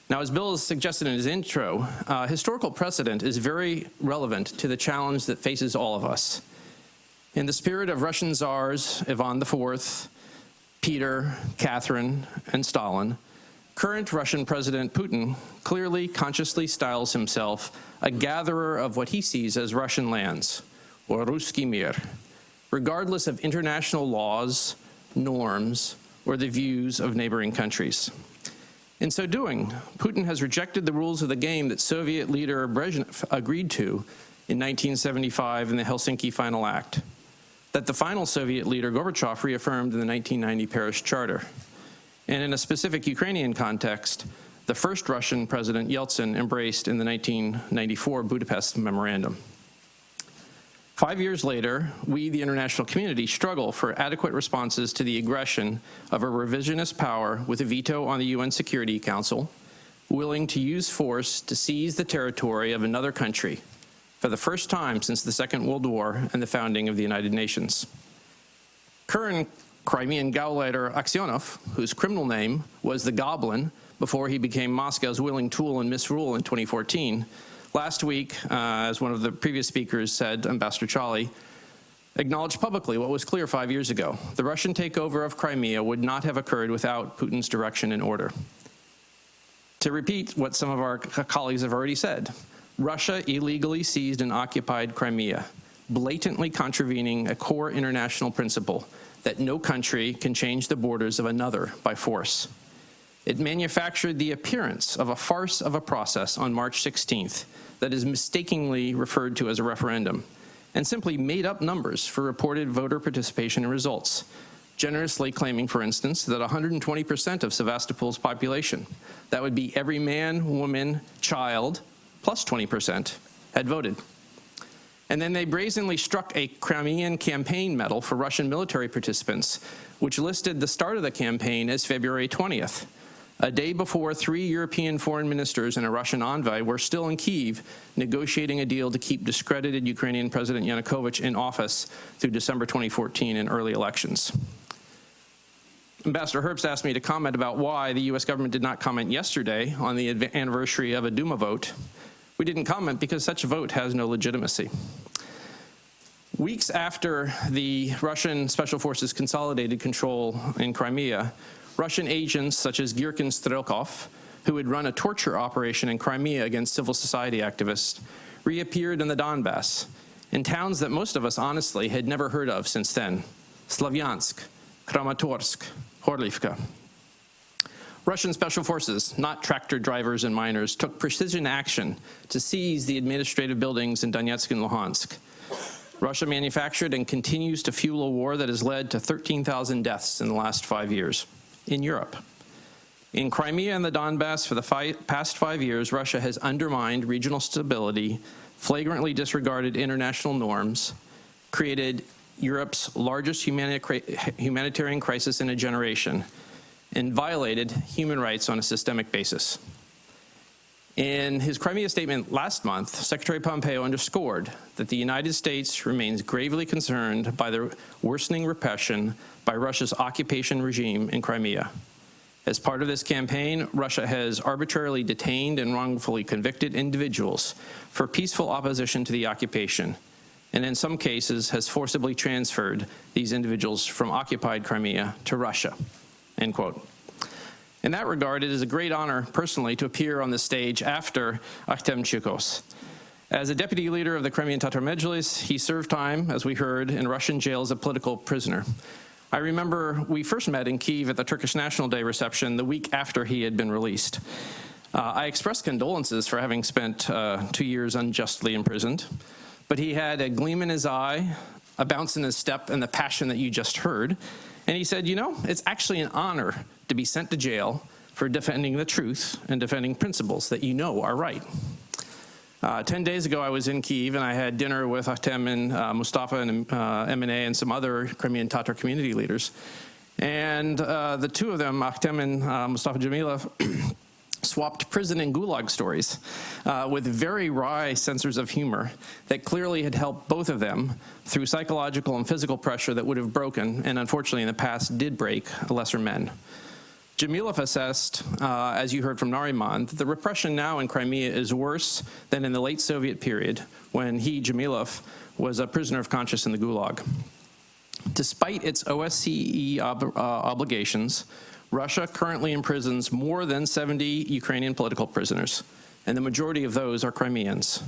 Now, as Bill has suggested in his intro, uh, historical precedent is very relevant to the challenge that faces all of us. In the spirit of Russian czars Ivan IV, Peter, Catherine, and Stalin, current Russian President Putin clearly consciously styles himself a gatherer of what he sees as Russian lands, or Ruski Mir, regardless of international laws, norms, or the views of neighboring countries. In so doing, Putin has rejected the rules of the game that Soviet leader Brezhnev agreed to in 1975 in the Helsinki Final Act, that the final Soviet leader Gorbachev reaffirmed in the 1990 Paris Charter, and in a specific Ukrainian context, the first Russian President Yeltsin embraced in the 1994 Budapest Memorandum. Five years later, we, the international community, struggle for adequate responses to the aggression of a revisionist power with a veto on the UN Security Council, willing to use force to seize the territory of another country for the first time since the Second World War and the founding of the United Nations. Current Crimean Gauleiter Aksionov, whose criminal name was the Goblin before he became Moscow's willing tool and misrule in 2014, Last week, uh, as one of the previous speakers said, Ambassador Chaly, acknowledged publicly what was clear five years ago. The Russian takeover of Crimea would not have occurred without Putin's direction and order. To repeat what some of our colleagues have already said, Russia illegally seized and occupied Crimea, blatantly contravening a core international principle that no country can change the borders of another by force. It manufactured the appearance of a farce of a process on March 16th that is mistakenly referred to as a referendum, and simply made up numbers for reported voter participation and results, generously claiming, for instance, that 120% of Sevastopol's population, that would be every man, woman, child, plus 20%, had voted. And then they brazenly struck a Crimean campaign medal for Russian military participants, which listed the start of the campaign as February 20th, a day before three European foreign ministers and a Russian envoy were still in Kiev negotiating a deal to keep discredited Ukrainian President Yanukovych in office through December 2014 and early elections. Ambassador Herbst asked me to comment about why the U.S. government did not comment yesterday on the anniversary of a Duma vote. We didn't comment because such a vote has no legitimacy. Weeks after the Russian special forces consolidated control in Crimea, Russian agents such as Girkin Strelkov, who had run a torture operation in Crimea against civil society activists, reappeared in the Donbass, in towns that most of us honestly had never heard of since then, Slavyansk, Kramatorsk, Horlivka. Russian special forces, not tractor drivers and miners, took precision action to seize the administrative buildings in Donetsk and Luhansk. Russia manufactured and continues to fuel a war that has led to 13,000 deaths in the last five years in Europe. In Crimea and the Donbass for the fi past five years, Russia has undermined regional stability, flagrantly disregarded international norms, created Europe's largest humanitarian crisis in a generation, and violated human rights on a systemic basis. In his Crimea statement last month, Secretary Pompeo underscored that the United States remains gravely concerned by the worsening repression by Russia's occupation regime in Crimea. As part of this campaign, Russia has arbitrarily detained and wrongfully convicted individuals for peaceful opposition to the occupation, and in some cases has forcibly transferred these individuals from occupied Crimea to Russia, end quote. In that regard, it is a great honor, personally, to appear on the stage after Akhtem Chiygoz. As a deputy leader of the Crimean Tatar Mejlis, he served time, as we heard, in Russian jail as a political prisoner. I remember we first met in Kiev at the Turkish National Day reception the week after he had been released. Uh, I expressed condolences for having spent uh, two years unjustly imprisoned, but he had a gleam in his eye, a bounce in his step, and the passion that you just heard. And he said, You know, it's actually an honor to be sent to jail for defending the truth and defending principles that you know are right. Uh, Ten days ago, I was in Kiev and I had dinner with Ahtem and uh, Mustafa and uh, Emine and some other Crimean Tatar community leaders. And uh, the two of them, Ahtem and uh, Mustafa Dzhemilev, (clears throat) swapped prison and gulag stories uh, with very wry senses of humor that clearly had helped both of them through psychological and physical pressure that would have broken, and unfortunately in the past did break, lesser men. Dzhemilev assessed, uh, as you heard from Nariman, that the repression now in Crimea is worse than in the late Soviet period when he, Dzhemilev, was a prisoner of conscience in the Gulag. Despite its OSCE ob uh, obligations, Russia currently imprisons more than 70 Ukrainian political prisoners, and the majority of those are Crimeans.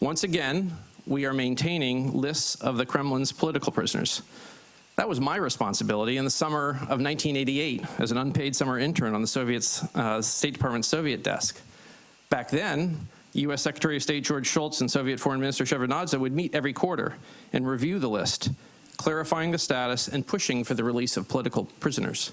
Once again, we are maintaining lists of the Kremlin's political prisoners. That was my responsibility in the summer of 1988 as an unpaid summer intern on the Soviet's, uh, State Department's Soviet desk. Back then, U.S. Secretary of State George Shultz and Soviet Foreign Minister Shevardnadze would meet every quarter and review the list, clarifying the status and pushing for the release of political prisoners.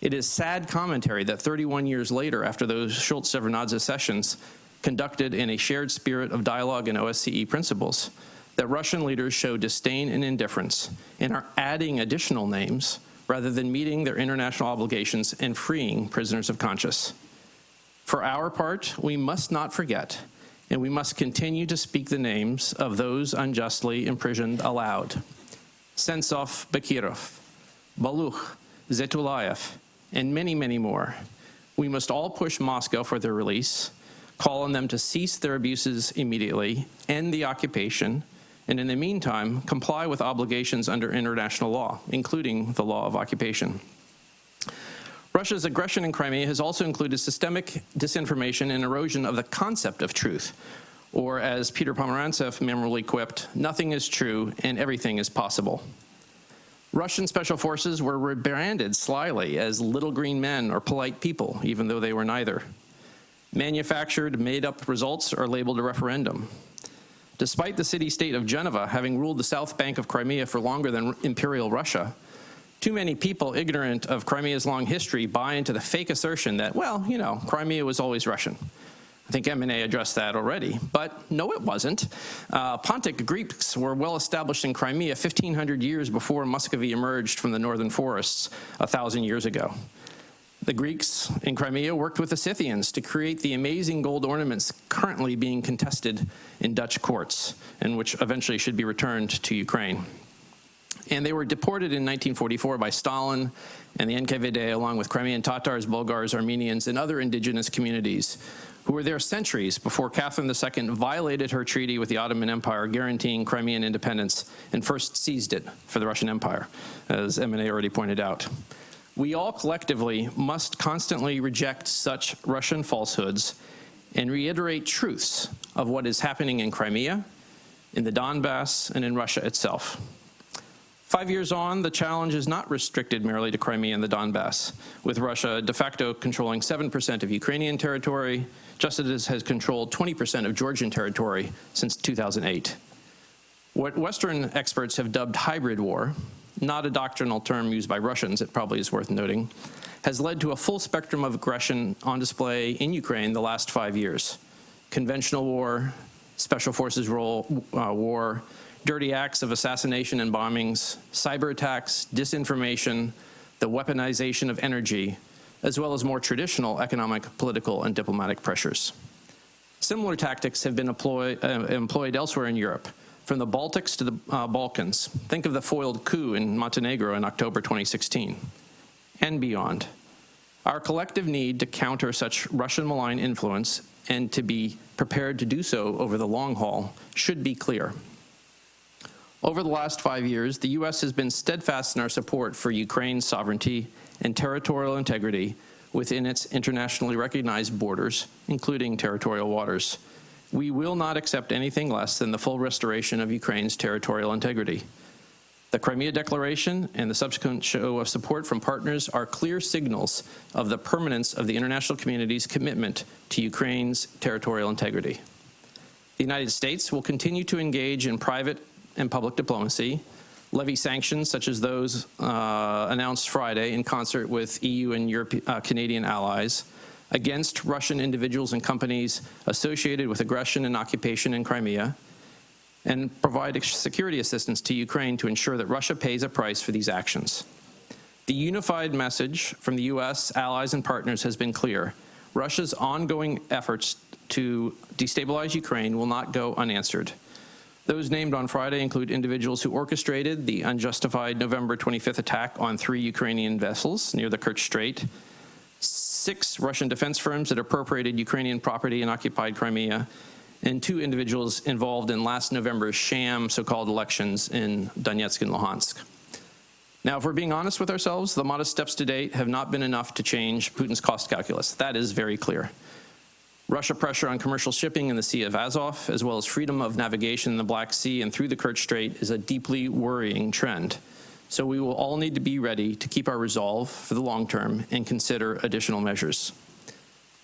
It is sad commentary that 31 years later, after those Shultz-Shevardnadze sessions, conducted in a shared spirit of dialogue and OSCE principles, that Russian leaders show disdain and indifference and are adding additional names rather than meeting their international obligations and freeing prisoners of conscience. For our part, we must not forget, and we must continue to speak the names of those unjustly imprisoned aloud. Sentsov Bekirov, Balukh, Zetulayev, and many, many more. We must all push Moscow for their release, call on them to cease their abuses immediately, end the occupation, and in the meantime, comply with obligations under international law, including the law of occupation. Russia's aggression in Crimea has also included systemic disinformation and erosion of the concept of truth, or as Peter Pomerantsev memorably quipped, nothing is true and everything is possible. Russian special forces were rebranded slyly as little green men or polite people, even though they were neither. Manufactured, made-up results are labeled a referendum. Despite the city-state of Genoa having ruled the south bank of Crimea for longer than Imperial Russia, too many people ignorant of Crimea's long history buy into the fake assertion that, well, you know, Crimea was always Russian. I think Emine addressed that already, but no, it wasn't. Uh, Pontic Greeks were well established in Crimea 1,500 years before Muscovy emerged from the northern forests a thousand years ago. The Greeks in Crimea worked with the Scythians to create the amazing gold ornaments currently being contested in Dutch courts and which eventually should be returned to Ukraine. And they were deported in 1944 by Stalin and the NKVD along with Crimean Tatars, Bulgars, Armenians, and other indigenous communities who were there centuries before Catherine II violated her treaty with the Ottoman Empire guaranteeing Crimean independence and first seized it for the Russian Empire, as Emine already pointed out. We all collectively must constantly reject such Russian falsehoods and reiterate truths of what is happening in Crimea, in the Donbass, and in Russia itself. Five years on, the challenge is not restricted merely to Crimea and the Donbass, with Russia de facto controlling 7% of Ukrainian territory, just as it has controlled 20% of Georgian territory since 2008. What Western experts have dubbed hybrid war, not a doctrinal term used by Russians, it probably is worth noting, has led to a full spectrum of aggression on display in Ukraine the last five years. Conventional war, special forces role, uh, war, dirty acts of assassination and bombings, cyber attacks, disinformation, the weaponization of energy, as well as more traditional economic, political, and diplomatic pressures. Similar tactics have been employ, uh, employed elsewhere in Europe, from the Baltics to the uh, Balkans. Think of the foiled coup in Montenegro in October 2016 and beyond. Our collective need to counter such Russian malign influence and to be prepared to do so over the long haul should be clear. Over the last five years, the U.S. has been steadfast in our support for Ukraine's sovereignty and territorial integrity within its internationally recognized borders, including territorial waters. We will not accept anything less than the full restoration of Ukraine's territorial integrity. The Crimea Declaration and the subsequent show of support from partners are clear signals of the permanence of the international community's commitment to Ukraine's territorial integrity. The United States will continue to engage in private and public diplomacy, levy sanctions such as those uh, announced Friday in concert with EU and Europe, uh, Canadian allies against Russian individuals and companies associated with aggression and occupation in Crimea, and provide security assistance to Ukraine to ensure that Russia pays a price for these actions. The unified message from the U.S., allies, and partners has been clear. Russia's ongoing efforts to destabilize Ukraine will not go unanswered. Those named on Friday include individuals who orchestrated the unjustified November 25th attack on three Ukrainian vessels near the Kerch Strait, six Russian defense firms that appropriated Ukrainian property in occupied Crimea, and two individuals involved in last November's sham so-called elections in Donetsk and Luhansk. Now, if we're being honest with ourselves, the modest steps to date have not been enough to change Putin's cost calculus. That is very clear. Russia pressure on commercial shipping in the Sea of Azov, as well as freedom of navigation in the Black Sea and through the Kerch Strait, is a deeply worrying trend. So we will all need to be ready to keep our resolve for the long term and consider additional measures.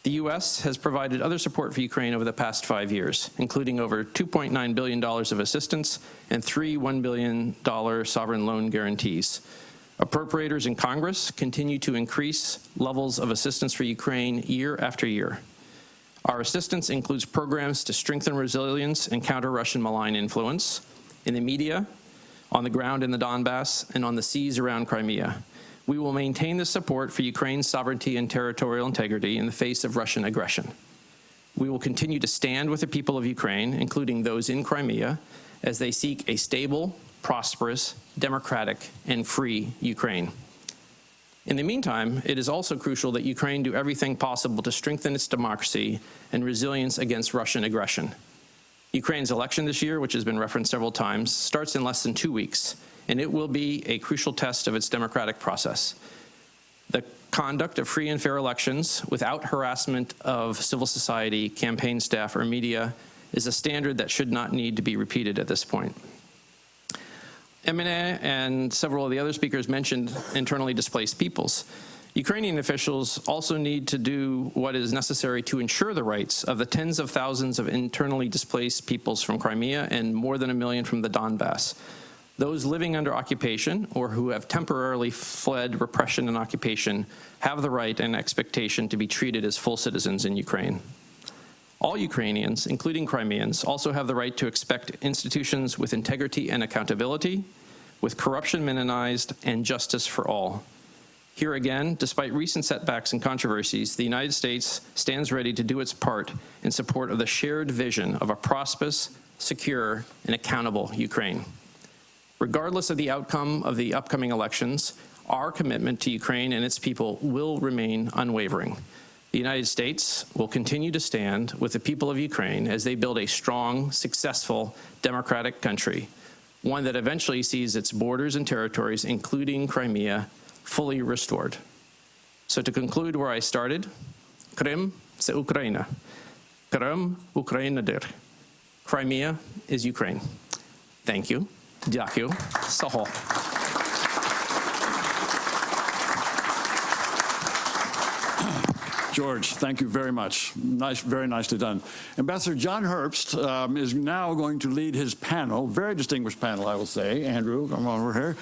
The U.S. has provided other support for Ukraine over the past five years, including over $2.9 billion of assistance and three $1 billion sovereign loan guarantees. Appropriators in Congress continue to increase levels of assistance for Ukraine year after year. Our assistance includes programs to strengthen resilience and counter Russian malign influence in the media, on the ground in the Donbass, and on the seas around Crimea. We will maintain the support for Ukraine's sovereignty and territorial integrity in the face of Russian aggression. We will continue to stand with the people of Ukraine, including those in Crimea, as they seek a stable, prosperous, democratic, and free Ukraine. In the meantime, it is also crucial that Ukraine do everything possible to strengthen its democracy and resilience against Russian aggression. Ukraine's election this year, which has been referenced several times, starts in less than two weeks, and it will be a crucial test of its democratic process. The conduct of free and fair elections without harassment of civil society, campaign staff, or media is a standard that should not need to be repeated at this point. Emine and several of the other speakers mentioned internally displaced peoples. Ukrainian officials also need to do what is necessary to ensure the rights of the tens of thousands of internally displaced peoples from Crimea and more than a million from the Donbass. Those living under occupation or who have temporarily fled repression and occupation have the right and expectation to be treated as full citizens in Ukraine. All Ukrainians, including Crimeans, also have the right to expect institutions with integrity and accountability, with corruption minimized, and justice for all. Here again, despite recent setbacks and controversies, the United States stands ready to do its part in support of the shared vision of a prosperous, secure, and accountable Ukraine. Regardless of the outcome of the upcoming elections, our commitment to Ukraine and its people will remain unwavering. The United States will continue to stand with the people of Ukraine as they build a strong, successful, democratic country, one that eventually sees its borders and territories, including Crimea, fully restored. So to conclude where I started, Krim se Ukraina. Krim Ukrainadir. Crimea is Ukraine. Thank you. Дякую. Сахо. George, thank you very much. Nice, very nicely done. Ambassador John Herbst um, is now going to lead his panel, very distinguished panel, I will say. Andrew, come on over here.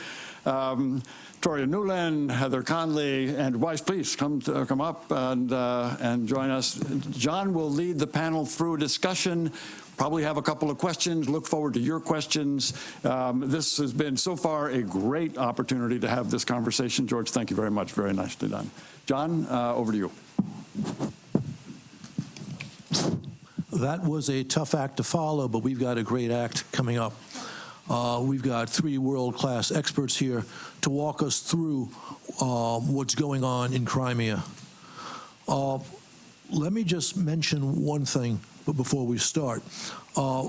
Um, Toria Nuland, Heather Conley, and Weiss, please come to, come up and uh, and join us. John will lead the panel through a discussion probably have a couple of questions. Look forward to your questions. Um, this has been so far a great opportunity to have this conversation. George, thank you very much. Very nicely done. John, uh, over to you. That was a tough act to follow, but we've got a great act coming up. Uh, we've got three world-class experts here to walk us through uh, what's going on in Crimea. Uh, let me just mention one thing before we start. Uh,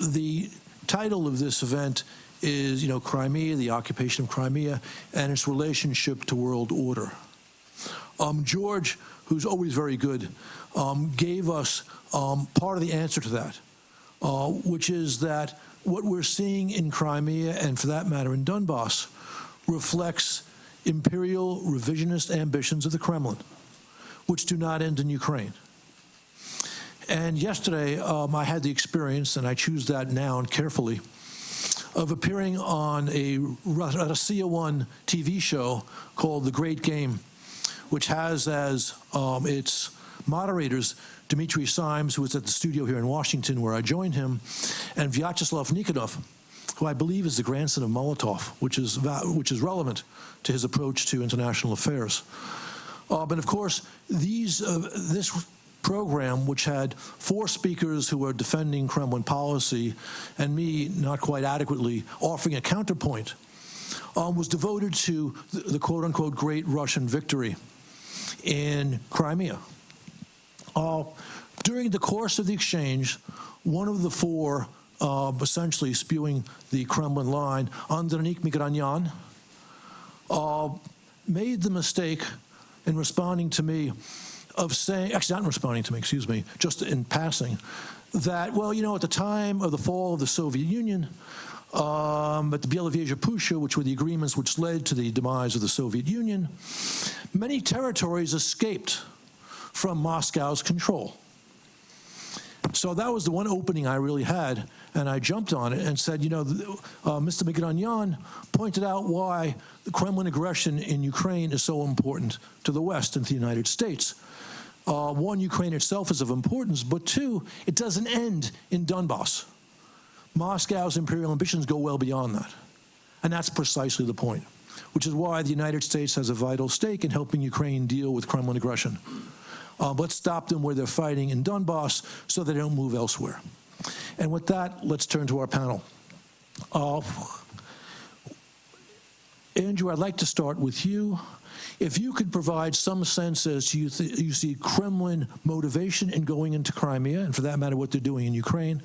the title of this event is, you know, Crimea, the occupation of Crimea, and its relationship to world order. Um, George, who's always very good, um, gave us um, part of the answer to that, uh, which is that what we're seeing in Crimea, and for that matter in Donbass, reflects imperial revisionist ambitions of the Kremlin, which do not end in Ukraine. And yesterday, um, I had the experience, and I choose that noun carefully, of appearing on a Russia One TV show called The Great Game, which has as um, its moderators Dmitry Simes, who was at the studio here in Washington where I joined him, and Vyacheslav Nikonov, who I believe is the grandson of Molotov, which is, which is relevant to his approach to international affairs. Uh, but of course, these, uh, this program, which had four speakers who were defending Kremlin policy and me not quite adequately offering a counterpoint, um, was devoted to the, the quote-unquote great Russian victory in Crimea. Uh, during the course of the exchange, one of the four uh, essentially spewing the Kremlin line, Andronik Migranyan, uh, made the mistake in responding to me of saying, actually not responding to me, excuse me, just in passing, that, well, you know, at the time of the fall of the Soviet Union, um, at the Belovezha Pushcha, which were the agreements which led to the demise of the Soviet Union, many territories escaped from Moscow's control. So that was the one opening I really had, and I jumped on it and said, you know, uh, Mr. Migranyan pointed out why the Kremlin aggression in Ukraine is so important to the West and to the United States. Uh, one, Ukraine itself is of importance, but two, it doesn't end in Donbass. Moscow's imperial ambitions go well beyond that. And that's precisely the point, which is why the United States has a vital stake in helping Ukraine deal with Kremlin aggression. Uh, let's stop them where they're fighting in Donbass so they don't move elsewhere. And with that, let's turn to our panel. Uh, Andrew, I'd like to start with you. If you could provide some sense as to you see Kremlin motivation in going into Crimea, and for that matter, what they're doing in Ukraine.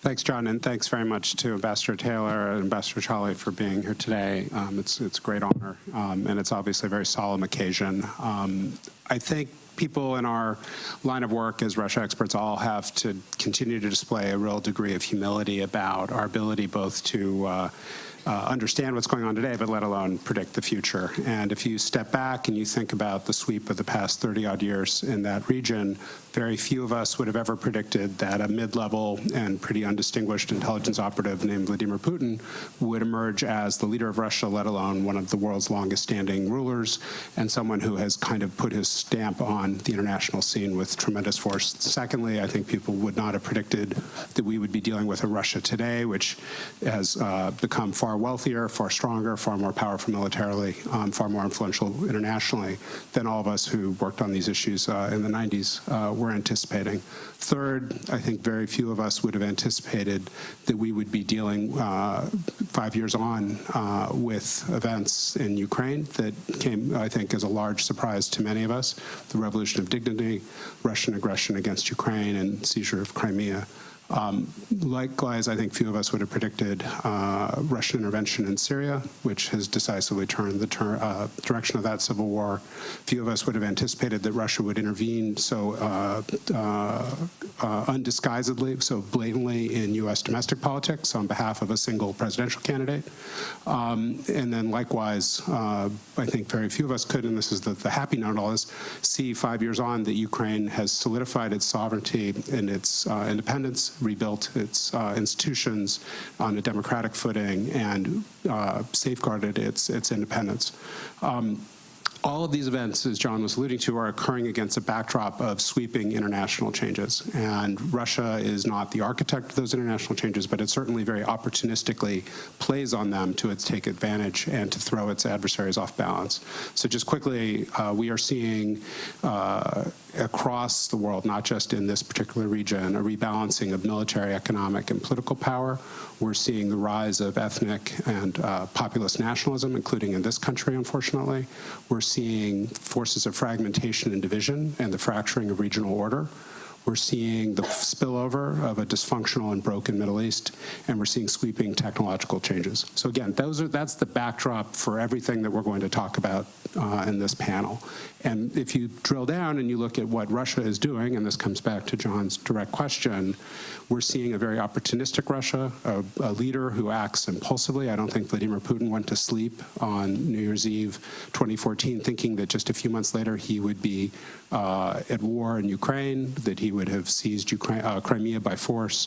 Thanks, John, and thanks very much to Ambassador Taylor and Ambassador Chaly for being here today. Um, it's, it's a great honor, um, and it's obviously a very solemn occasion. Um, I think people in our line of work as Russia experts all have to continue to display a real degree of humility about our ability both to uh, uh, understand what's going on today, but let alone predict the future. And if you step back and you think about the sweep of the past 30 odd years in that region, very few of us would have ever predicted that a mid-level and pretty undistinguished intelligence operative named Vladimir Putin would emerge as the leader of Russia, let alone one of the world's longest standing rulers, and someone who has kind of put his stamp on the international scene with tremendous force. Secondly, I think people would not have predicted that we would be dealing with a Russia today, which has uh, become far wealthier, far stronger, far more powerful militarily, um, far more influential internationally than all of us who worked on these issues uh, in the 90s uh, were anticipating. Third, I think very few of us would have anticipated that we would be dealing uh, five years on uh, with events in Ukraine that came, I think, as a large surprise to many of us. The revolution of dignity, Russian aggression against Ukraine, and seizure of Crimea. Um, likewise, I think few of us would have predicted uh, Russian intervention in Syria, which has decisively turned the uh, direction of that civil war. Few of us would have anticipated that Russia would intervene so uh, uh, uh undisguisedly, so blatantly in U.S. domestic politics on behalf of a single presidential candidate. Um, and then likewise, uh, I think very few of us could, and this is the, the happy note all this, see five years on that Ukraine has solidified its sovereignty and its independence rebuilt its uh, institutions on a democratic footing and uh, safeguarded its, its independence. Um, all of these events, as John was alluding to, are occurring against a backdrop of sweeping international changes. And Russia is not the architect of those international changes, but it certainly very opportunistically plays on them to its take advantage and to throw its adversaries off balance. So just quickly, uh, we are seeing uh, across the world, not just in this particular region, a rebalancing of military, economic, and political power. We're seeing the rise of ethnic and uh, populist nationalism, including in this country, unfortunately. We're seeing forces of fragmentation and division and the fracturing of regional order. We're seeing the spillover of a dysfunctional and broken Middle East, and we're seeing sweeping technological changes. So again, those are that's the backdrop for everything that we're going to talk about uh, in this panel. And if you drill down and you look at what Russia is doing, and this comes back to John's direct question, we're seeing a very opportunistic Russia, a, a leader who acts impulsively. I don't think Vladimir Putin went to sleep on New Year's Eve 2014 thinking that just a few months later he would be uh, at war in Ukraine, that he would have seized Ukraine, uh, Crimea by force,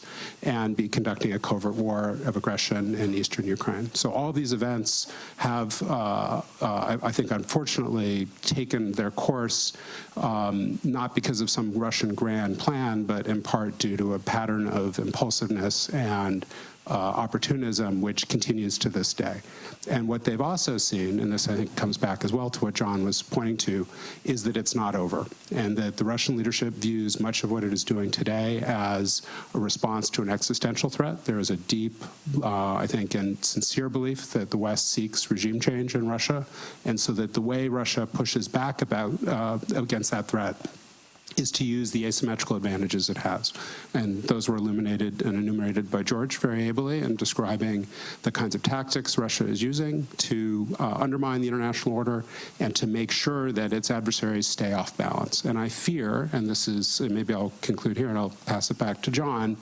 and be conducting a covert war of aggression in eastern Ukraine. So all these events have, uh, I, I think, unfortunately, taken their course um, not because of some Russian grand plan, but in part due to a pattern of impulsiveness and uh, opportunism, which continues to this day. And what they've also seen, and this I think comes back as well to what John was pointing to, is that it's not over, and that the Russian leadership views much of what it is doing today as a response to an existential threat. There is a deep, uh, I think, and sincere belief that the West seeks regime change in Russia, and so that the way Russia pushes back about uh, against that threat is to use the asymmetrical advantages it has. And those were illuminated and enumerated by George very ably in describing the kinds of tactics Russia is using to uh, undermine the international order and to make sure that its adversaries stay off balance. And I fear, and this is, and maybe I'll conclude here and I'll pass it back to John,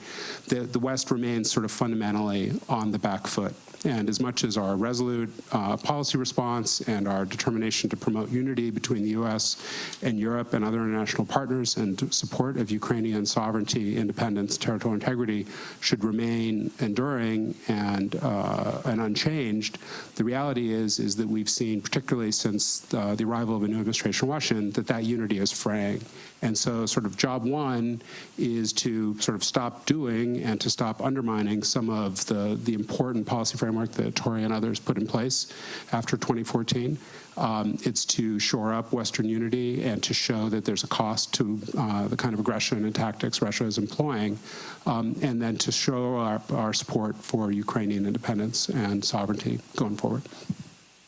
that the West remains sort of fundamentally on the back foot and as much as our resolute uh, policy response and our determination to promote unity between the U.S. and Europe and other international partners and support of Ukrainian sovereignty, independence, territorial integrity should remain enduring and, uh, and unchanged, the reality is, is that we've seen, particularly since uh, the arrival of a new administration in Washington, that that unity is fraying. And so sort of job one is to sort of stop doing and to stop undermining some of the, the important policy framework that Toria and others put in place after 2014. Um, it's to shore up Western unity and to show that there's a cost to uh, the kind of aggression and tactics Russia is employing, um, and then to show our, our, support for Ukrainian independence and sovereignty going forward.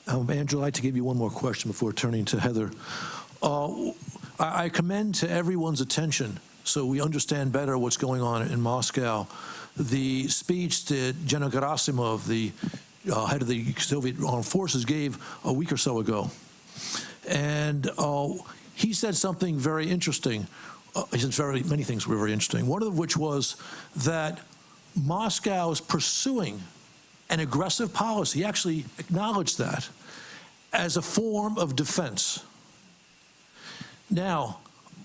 Um, Angela, I'd like to give you one more question before turning to Heather. Uh, I, I commend to everyone's attention, so we understand better what's going on in Moscow, the speech that General Gerasimov, the uh, head of the Soviet armed forces, gave a week or so ago. And uh, he said something very interesting. Uh, he said very many things were very interesting. One of which was that Moscow is pursuing an aggressive policy. He actually acknowledged that as a form of defense. Now,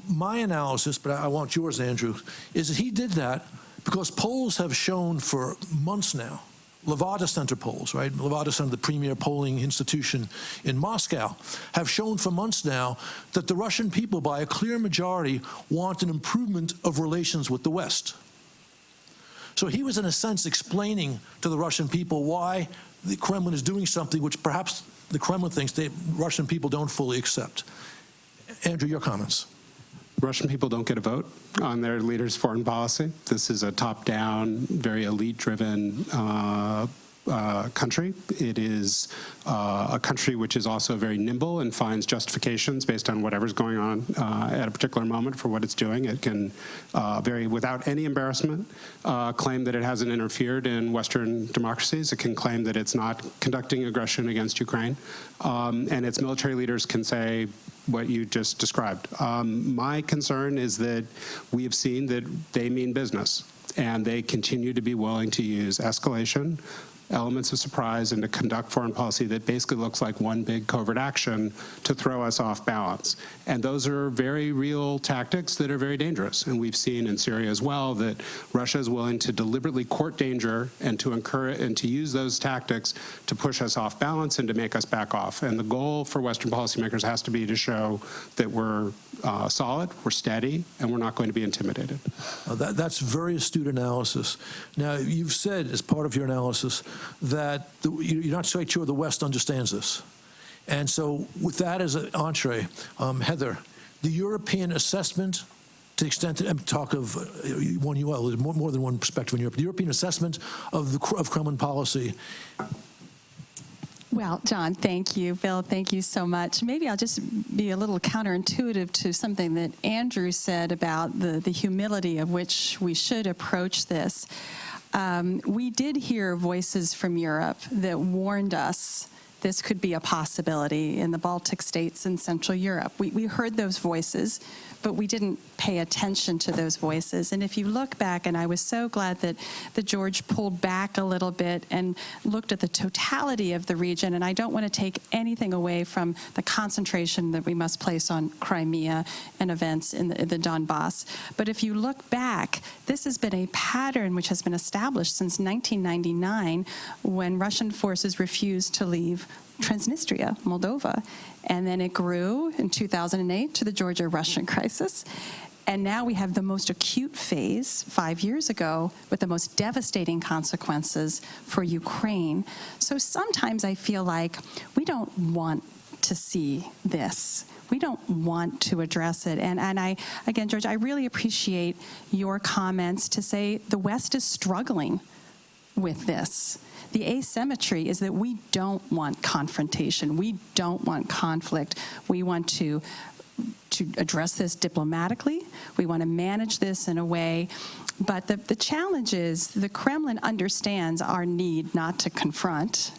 my analysis, but I want yours, Andrew, is that he did that because polls have shown for months now, Levada Center polls, right? Levada Center, the premier polling institution in Moscow, have shown for months now that the Russian people, by a clear majority, want an improvement of relations with the West. So he was, in a sense, explaining to the Russian people why the Kremlin is doing something which perhaps the Kremlin thinks the Russian people don't fully accept. Andrew, your comments. Russian people don't get a vote on their leader's foreign policy. This is a top-down, very elite-driven uh, uh, country. It is uh, a country which is also very nimble and finds justifications based on whatever's going on uh, at a particular moment for what it's doing. It can uh, very, without any embarrassment, uh, claim that it hasn't interfered in Western democracies. It can claim that it's not conducting aggression against Ukraine. Um, and its military leaders can say, what you just described. Um, my concern is that we have seen that they mean business and they continue to be willing to use escalation, elements of surprise and to conduct foreign policy that basically looks like one big covert action to throw us off balance. And those are very real tactics that are very dangerous. And we've seen in Syria as well that Russia is willing to deliberately court danger and to encourage and to use those tactics to push us off balance and to make us back off. And the goal for Western policymakers has to be to show that we're uh, solid, we're steady, and we're not going to be intimidated. Uh, that, that's very astute analysis. Now, you've said as part of your analysis that the, you're not quite sure the West understands this. And so with that as an entree, um, Heather, the European assessment to the extent that, I'm talk of uh, one UL, there's more, more, than one perspective in Europe, the European assessment of, the, of Kremlin policy, Well, John, thank you. Bill, thank you so much. Maybe I'll just be a little counterintuitive to something that Andrew said about the, the humility of which we should approach this. Um, we did hear voices from Europe that warned us this could be a possibility in the Baltic states and Central Europe. We, we heard those voices, but we didn't pay attention to those voices. And if you look back, and I was so glad that, the George pulled back a little bit and looked at the totality of the region, and I don't want to take anything away from the concentration that we must place on Crimea and events in the, the Donbass. But if you look back, this has been a pattern which has been established since 1999 when Russian forces refused to leave Transnistria, Moldova. And then it grew in 2008 to the Georgia-Russian crisis. And now we have the most acute phase five years ago with the most devastating consequences for Ukraine. So sometimes I feel like we don't want to see this. We don't want to address it. And, and I, again, George, I really appreciate your comments to say the West is struggling with this. The asymmetry is that we don't want confrontation. We don't want conflict. We want to to address this diplomatically. We want to manage this in a way. But the, the challenge is the Kremlin understands our need not to confront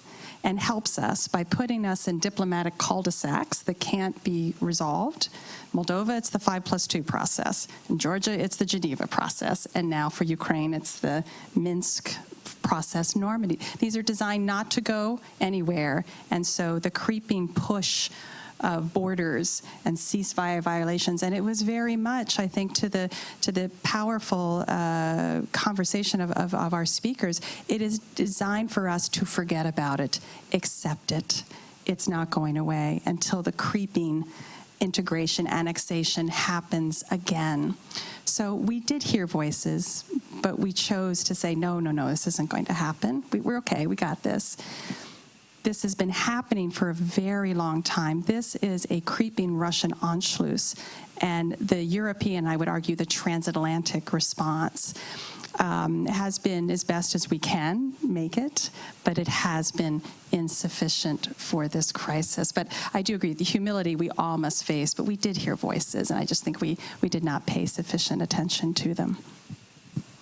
and helps us by putting us in diplomatic cul-de-sacs that can't be resolved. Moldova, it's the 5 plus 2 process. In Georgia, it's the Geneva process. And now for Ukraine, it's the Minsk process Normandy. These are designed not to go anywhere. And so the creeping push of borders and ceasefire violations, and it was very much, I think, to the to the powerful uh, conversation of, of, of our speakers. It is designed for us to forget about it, accept it. It's not going away until the creeping integration, annexation happens again. So we did hear voices, but we chose to say, no, no, no, this isn't going to happen. We, we're okay, we got this. This has been happening for a very long time. This is a creeping Russian Anschluss, and the European, I would argue, the transatlantic response um, has been as best as we can make it, but it has been insufficient for this crisis. But I do agree, the humility we all must face, but we did hear voices, and I just think we, we did not pay sufficient attention to them.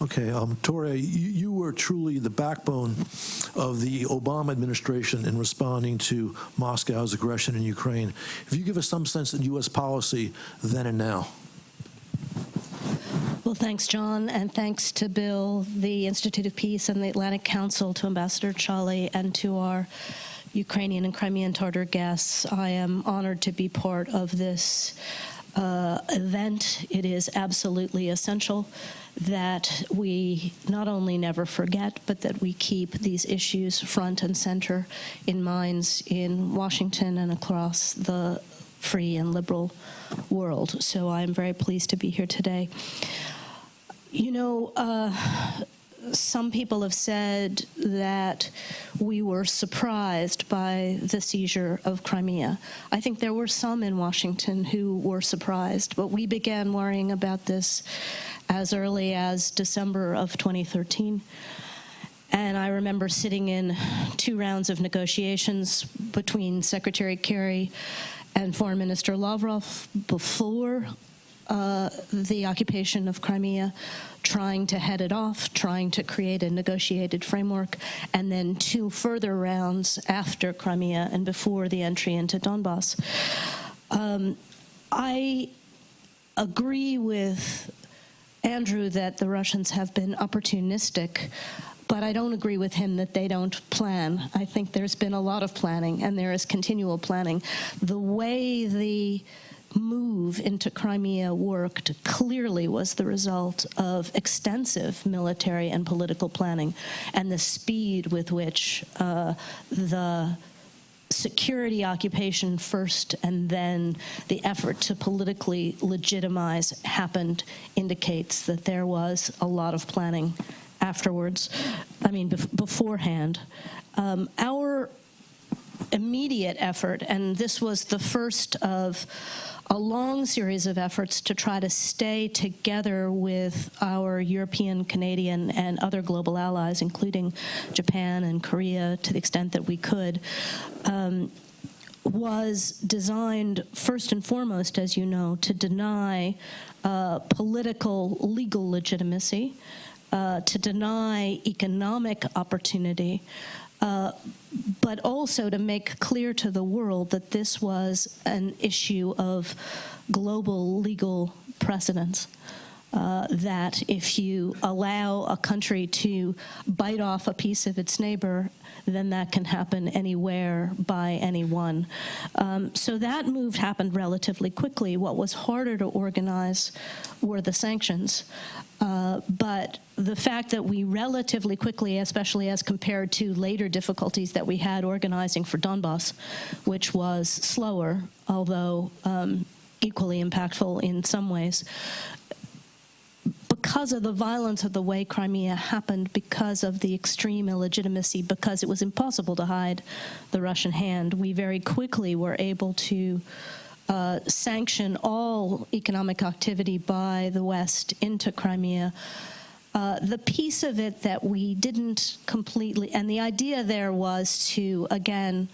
Okay, um, you, you were truly the backbone of the Obama administration in responding to Moscow's aggression in Ukraine. If you give us some sense of U.S. policy then and now. Well, thanks, John, and thanks to Bill, the Institute of Peace, and the Atlantic Council, to Ambassador Chaly, and to our Ukrainian and Crimean Tartar guests. I am honored to be part of this uh, event. It is absolutely essential that we not only never forget, but that we keep these issues front and center in minds in Washington and across the free and liberal world. So I'm very pleased to be here today. You know, uh, some people have said that we were surprised by the seizure of Crimea. I think there were some in Washington who were surprised, but we began worrying about this as early as December of 2013. And I remember sitting in two rounds of negotiations between Secretary Kerry and Foreign Minister Lavrov before uh, the occupation of Crimea, trying to head it off, trying to create a negotiated framework, and then two further rounds after Crimea and before the entry into Donbass. Um, I agree with Andrew that the Russians have been opportunistic but I don't agree with him that they don't plan. I think there's been a lot of planning, and there is continual planning. The way the move into Crimea worked clearly was the result of extensive military and political planning, and the speed with which uh, the security occupation first and then the effort to politically legitimize happened indicates that there was a lot of planning afterwards, I mean, bef beforehand. Um, our immediate effort, and this was the first of a long series of efforts to try to stay together with our European, Canadian, and other global allies, including Japan and Korea, to the extent that we could, um, was designed first and foremost, as you know, to deny uh, political legal legitimacy, uh, to deny economic opportunity, uh, but also to make clear to the world that this was an issue of global legal precedence. Uh, that if you allow a country to bite off a piece of its neighbor, then that can happen anywhere by anyone. Um, so that move happened relatively quickly. What was harder to organize were the sanctions. Uh, but the fact that we relatively quickly, especially as compared to later difficulties that we had organizing for Donbass, which was slower, although um, equally impactful in some ways, because of the violence of the way Crimea happened, because of the extreme illegitimacy, because it was impossible to hide the Russian hand, we very quickly were able to uh, sanction all economic activity by the West into Crimea. Uh, the piece of it that we didn't completely, and the idea there was to, again,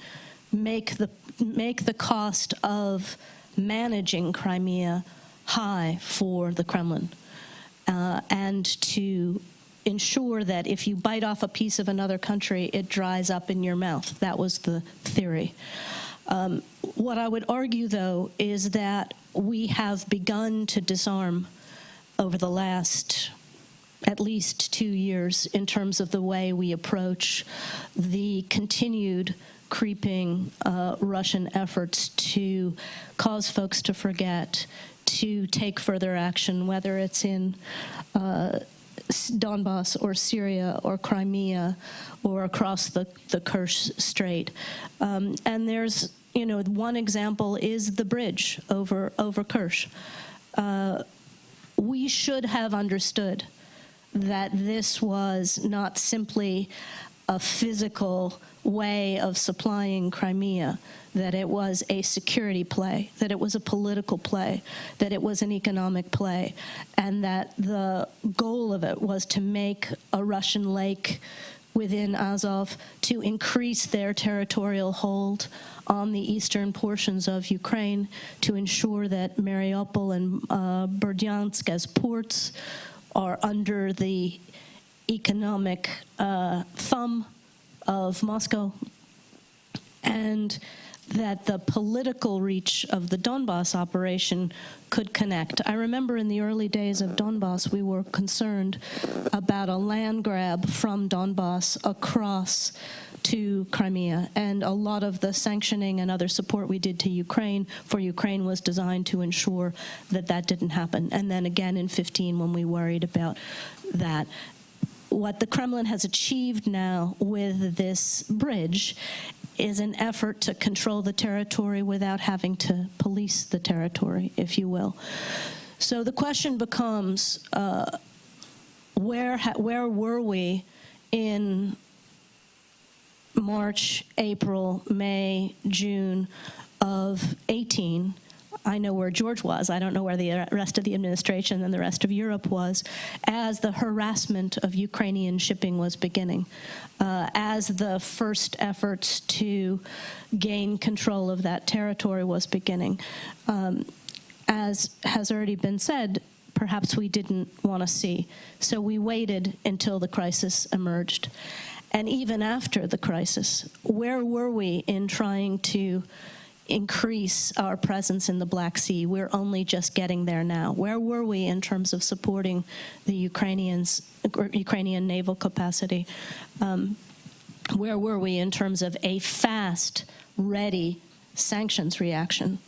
make the, make the cost of managing Crimea high for the Kremlin uh, and to ensure that if you bite off a piece of another country, it dries up in your mouth. That was the theory. Um, what I would argue, though, is that we have begun to disarm over the last at least two years in terms of the way we approach the continued creeping uh, Russian efforts to cause folks to forget, to take further action, whether it's in uh, Donbass or Syria or Crimea or across the, the Kerch Strait. Um, and there's, you know, one example is the bridge over, over Kerch. Uh, we should have understood that this was not simply a physical way of supplying Crimea, that it was a security play, that it was a political play, that it was an economic play, and that the goal of it was to make a Russian lake within Azov to increase their territorial hold on the eastern portions of Ukraine, to ensure that Mariupol and uh, Berdyansk as ports are under the economic uh, thumb of Moscow, and that the political reach of the Donbass operation could connect. I remember in the early days of Donbass, we were concerned about a land grab from Donbass across to Crimea, and a lot of the sanctioning and other support we did to Ukraine for Ukraine was designed to ensure that that didn't happen. And then again in 15 when we worried about that what the Kremlin has achieved now with this bridge is an effort to control the territory without having to police the territory, if you will. So the question becomes, uh, where, where were we in March, April, May, June of 18 I know where George was. I don't know where the rest of the administration and the rest of Europe was as the harassment of Ukrainian shipping was beginning, uh, as the first efforts to gain control of that territory was beginning. Um, as has already been said, perhaps we didn't want to see. So we waited until the crisis emerged. And even after the crisis, where were we in trying to increase our presence in the Black Sea. We're only just getting there now. Where were we in terms of supporting the Ukrainians, Ukrainian naval capacity? Um, where were we in terms of a fast, ready sanctions reaction?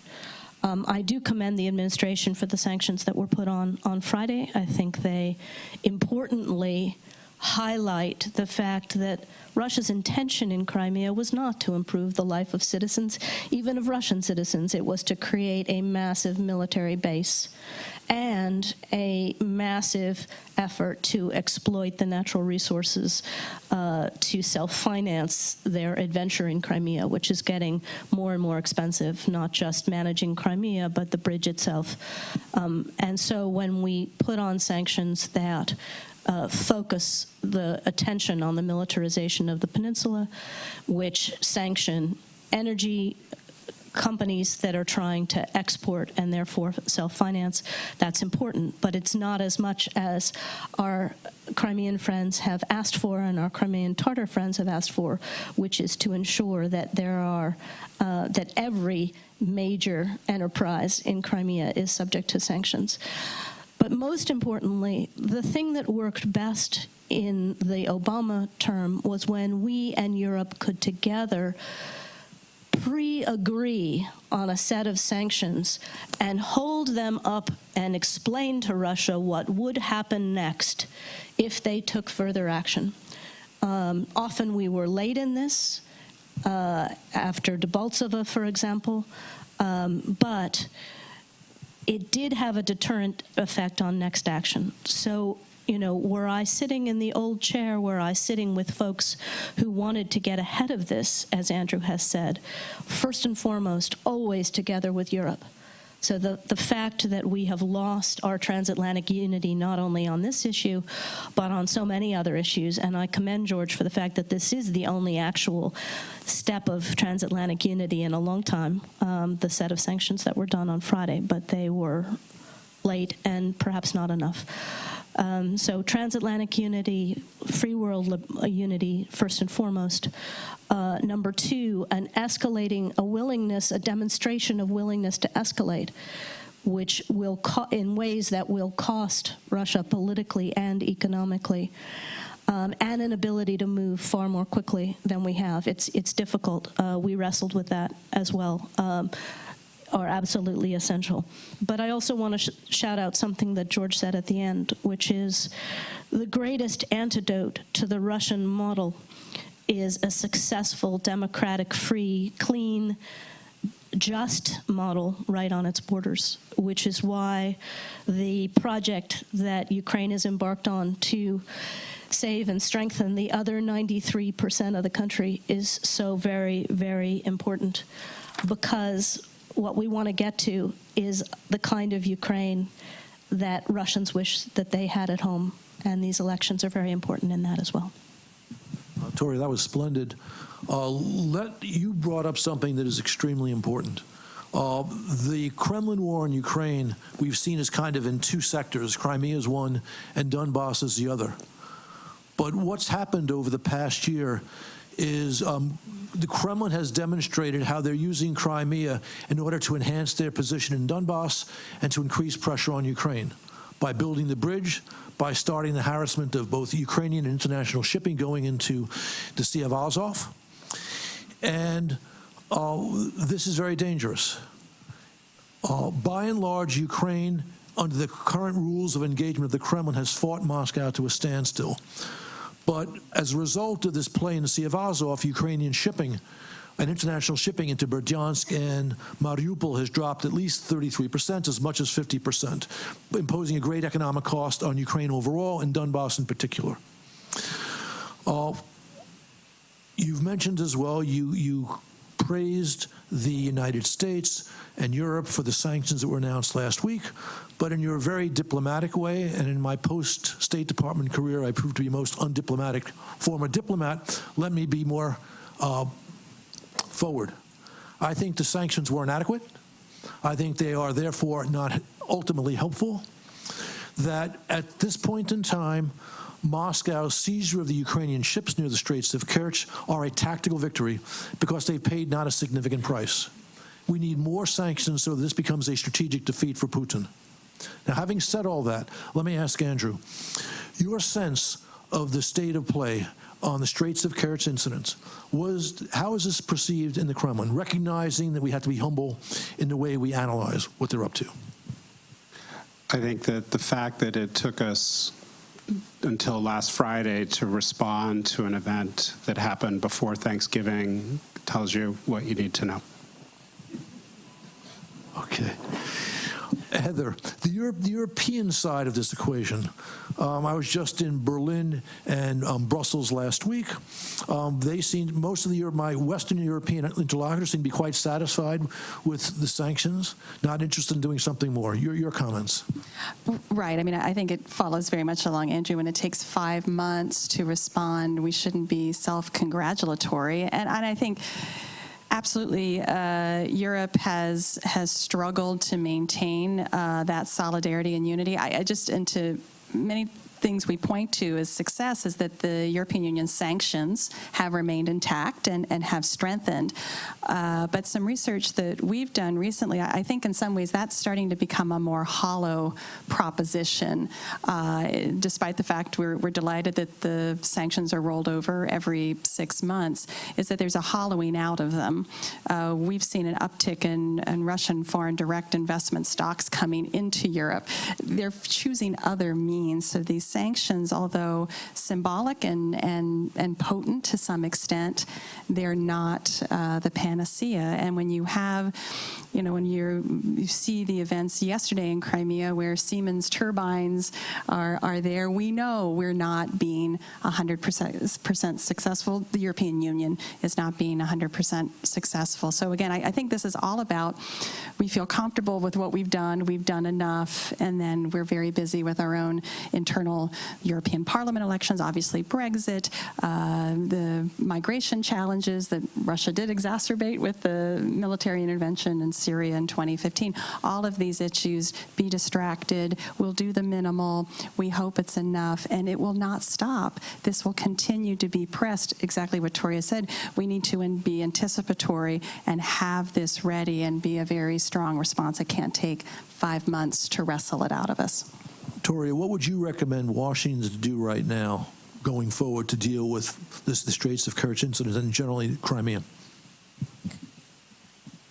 Um, I do commend the administration for the sanctions that were put on on Friday. I think they importantly highlight the fact that Russia's intention in Crimea was not to improve the life of citizens, even of Russian citizens. It was to create a massive military base and a massive effort to exploit the natural resources uh, to self-finance their adventure in Crimea, which is getting more and more expensive, not just managing Crimea, but the bridge itself. Um, and so when we put on sanctions that uh, focus the attention on the militarization of the peninsula, which sanction energy companies that are trying to export and therefore self-finance, that's important. But it's not as much as our Crimean friends have asked for and our Crimean Tartar friends have asked for, which is to ensure that there are, uh, that every major enterprise in Crimea is subject to sanctions. But most importantly, the thing that worked best in the Obama term was when we and Europe could together pre-agree on a set of sanctions and hold them up and explain to Russia what would happen next if they took further action. Um, often we were late in this, uh, after Debaltseve, for example, um, but it did have a deterrent effect on next action. So you know, were I sitting in the old chair, were I sitting with folks who wanted to get ahead of this, as Andrew has said, first and foremost, always together with Europe. So the, the fact that we have lost our transatlantic unity not only on this issue, but on so many other issues, and I commend George for the fact that this is the only actual step of transatlantic unity in a long time, um, the set of sanctions that were done on Friday, but they were late and perhaps not enough. Um, so transatlantic unity, free world uh, unity, first and foremost. Uh, number two, an escalating, a willingness, a demonstration of willingness to escalate, which will, in ways that will cost Russia politically and economically. Um, and an ability to move far more quickly than we have. It's it's difficult. Uh, we wrestled with that as well. Um, are absolutely essential. But I also want to sh shout out something that George said at the end, which is the greatest antidote to the Russian model is a successful, democratic, free, clean, just model right on its borders, which is why the project that Ukraine has embarked on to save and strengthen the other 93% of the country is so very, very important because what we want to get to is the kind of Ukraine that Russians wish that they had at home. And these elections are very important in that as well. Uh, Toria, that was splendid. Uh, let, you brought up something that is extremely important. Uh, the Kremlin war in Ukraine, we've seen as kind of in two sectors. Crimea is one and Donbass is the other. But what's happened over the past year is um, the Kremlin has demonstrated how they're using Crimea in order to enhance their position in Donbass and to increase pressure on Ukraine by building the bridge, by starting the harassment of both Ukrainian and international shipping going into the Sea of Azov. And uh, this is very dangerous. Uh, by and large, Ukraine, under the current rules of engagement of the Kremlin, has fought Moscow to a standstill. But as a result of this play in the Sea of Azov, Ukrainian shipping and international shipping into Berdyansk and Mariupol has dropped at least 33%, as much as 50%, imposing a great economic cost on Ukraine overall and Donbass in particular. Uh, you've mentioned as well, you, you praised the United States and Europe for the sanctions that were announced last week, but in your very diplomatic way, and in my post-State Department career, I proved to be most undiplomatic former diplomat, let me be more uh, forward. I think the sanctions were inadequate. I think they are therefore not ultimately helpful. That at this point in time, Moscow's seizure of the Ukrainian ships near the Straits of Kerch are a tactical victory because they've paid not a significant price. We need more sanctions so that this becomes a strategic defeat for Putin. Now, having said all that, let me ask Andrew, your sense of the state of play on the Straits of Kerch incident was how is this perceived in the Kremlin, recognizing that we have to be humble in the way we analyze what they're up to? I think that the fact that it took us until last Friday to respond to an event that happened before Thanksgiving tells you what you need to know. Okay. Heather, the, Europe, the European side of this equation. Um, I was just in Berlin and um, Brussels last week. Um, they seem most of the my Western European interlocutors seem to be quite satisfied with the sanctions, not interested in doing something more. Your, your comments? Right. I mean, I think it follows very much along, Andrew. When it takes five months to respond, we shouldn't be self-congratulatory. And, and I think Absolutely. Uh, Europe has has struggled to maintain uh, that solidarity and unity. I, I just, and to many things we point to as success is that the European Union sanctions have remained intact and, and have strengthened. Uh, but some research that we've done recently, I think in some ways that's starting to become a more hollow proposition, uh, despite the fact we're, we're delighted that the sanctions are rolled over every six months, is that there's a hollowing out of them. Uh, we've seen an uptick in, in Russian foreign direct investment stocks coming into Europe. They're choosing other means, so these sanctions, although symbolic and, and, and potent to some extent, they're not uh, the panacea. And when you have, you know, when you you see the events yesterday in Crimea where Siemens turbines are, are there, we know we're not being 100% successful. The European Union is not being 100% successful. So again, I, I think this is all about we feel comfortable with what we've done, we've done enough, and then we're very busy with our own internal European Parliament elections, obviously Brexit, uh, the migration challenges that Russia did exacerbate with the military intervention in Syria in 2015. All of these issues, be distracted, we'll do the minimal, we hope it's enough, and it will not stop. This will continue to be pressed, exactly what Toria said. We need to be anticipatory and have this ready and be a very strong response. It can't take five months to wrestle it out of us. Toria, what would you recommend Washington to do right now going forward to deal with this, the Straits of Kerch incident and generally Crimea?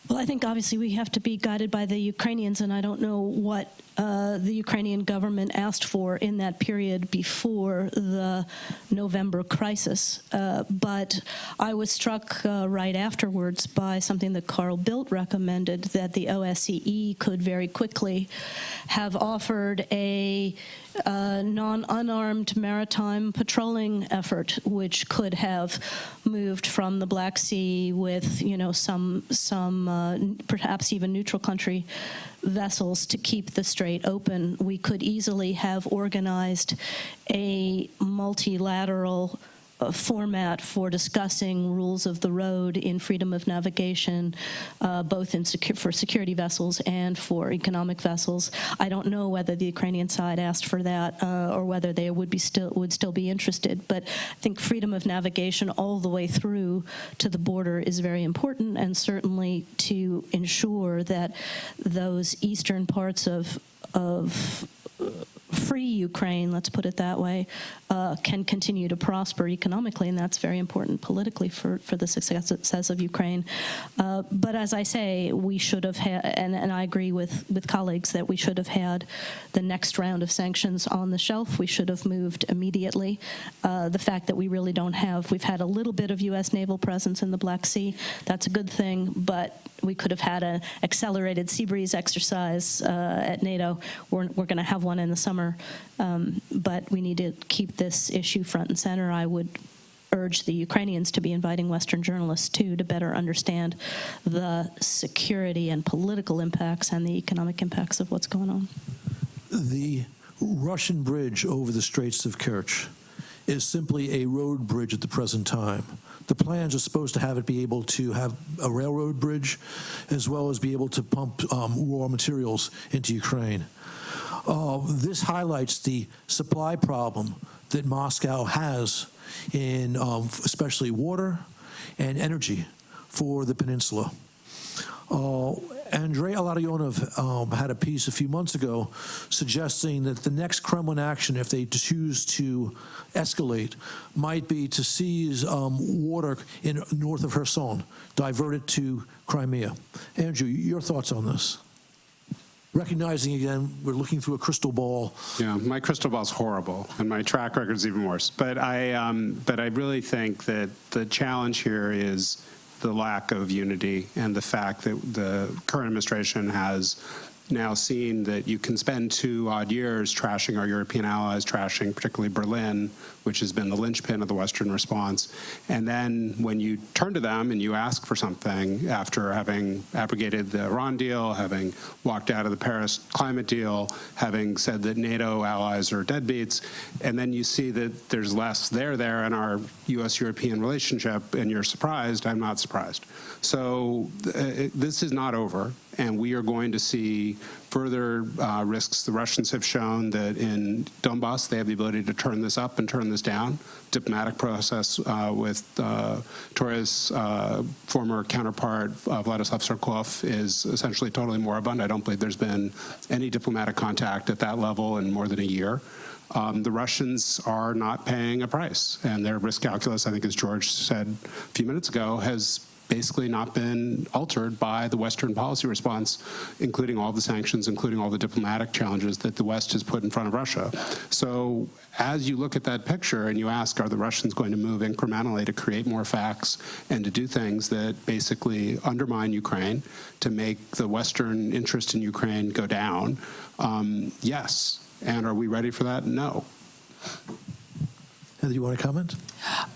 Well, I think obviously we have to be guided by the Ukrainians, and I don't know what uh, the Ukrainian government asked for in that period before the November crisis. Uh, but I was struck uh, right afterwards by something that Carl Bildt recommended that the OSCE could very quickly have offered a uh, non-unarmed maritime patrolling effort, which could have moved from the Black Sea with, you know, some some uh, perhaps even neutral country vessels to keep the strait open. We could easily have organized a multilateral format for discussing rules of the road in freedom of navigation, uh, both in secu for security vessels and for economic vessels. I don't know whether the Ukrainian side asked for that uh, or whether they would be still would still be interested. But I think freedom of navigation all the way through to the border is very important, and certainly to ensure that those eastern parts of of free Ukraine, let's put it that way, uh, can continue to prosper economically, and that's very important politically for, for the success of Ukraine. Uh, but as I say, we should have had, and, and I agree with, with colleagues that we should have had the next round of sanctions on the shelf. We should have moved immediately. Uh, the fact that we really don't have, we've had a little bit of U.S. naval presence in the Black Sea. That's a good thing, but we could have had an accelerated sea breeze exercise uh, at NATO. We're, we're going to have one in the summer, um, but we need to keep this issue front and center. I would urge the Ukrainians to be inviting Western journalists too to better understand the security and political impacts and the economic impacts of what's going on. The Russian bridge over the Straits of Kerch is simply a road bridge at the present time. The plans are supposed to have it be able to have a railroad bridge as well as be able to pump um, raw materials into Ukraine. Uh, this highlights the supply problem that Moscow has in um, especially water and energy for the peninsula. Uh, Andrei Illarionov um, had a piece a few months ago suggesting that the next Kremlin action, if they choose to escalate, might be to seize um, water in north of Kherson, divert it to Crimea. Andrew, your thoughts on this? Recognizing again, we're looking through a crystal ball. Yeah, my crystal ball's horrible, and my track record's even worse. But I, um, but I really think that the challenge here is the lack of unity and the fact that the current administration has now seen that you can spend two odd years trashing our European allies, trashing particularly Berlin, which has been the linchpin of the Western response. And then when you turn to them and you ask for something after having abrogated the Iran deal, having walked out of the Paris climate deal, having said that NATO allies are deadbeats, and then you see that there's less there there in our U.S.-European relationship, and you're surprised, I'm not surprised. So uh, this is not over, and we are going to see further uh, risks. The Russians have shown that in Donbass, they have the ability to turn this up and turn this down. Diplomatic process uh, with uh, Toria's uh, former counterpart, uh, Vladislav Surkov, is essentially totally moribund. I don't believe there's been any diplomatic contact at that level in more than a year. Um, the Russians are not paying a price, and their risk calculus, I think as George said a few minutes ago, has basically not been altered by the Western policy response, including all the sanctions, including all the diplomatic challenges that the West has put in front of Russia. So as you look at that picture and you ask, are the Russians going to move incrementally to create more facts and to do things that basically undermine Ukraine, to make the Western interest in Ukraine go down? Um, yes. And are we ready for that? No. Heather, you want to comment?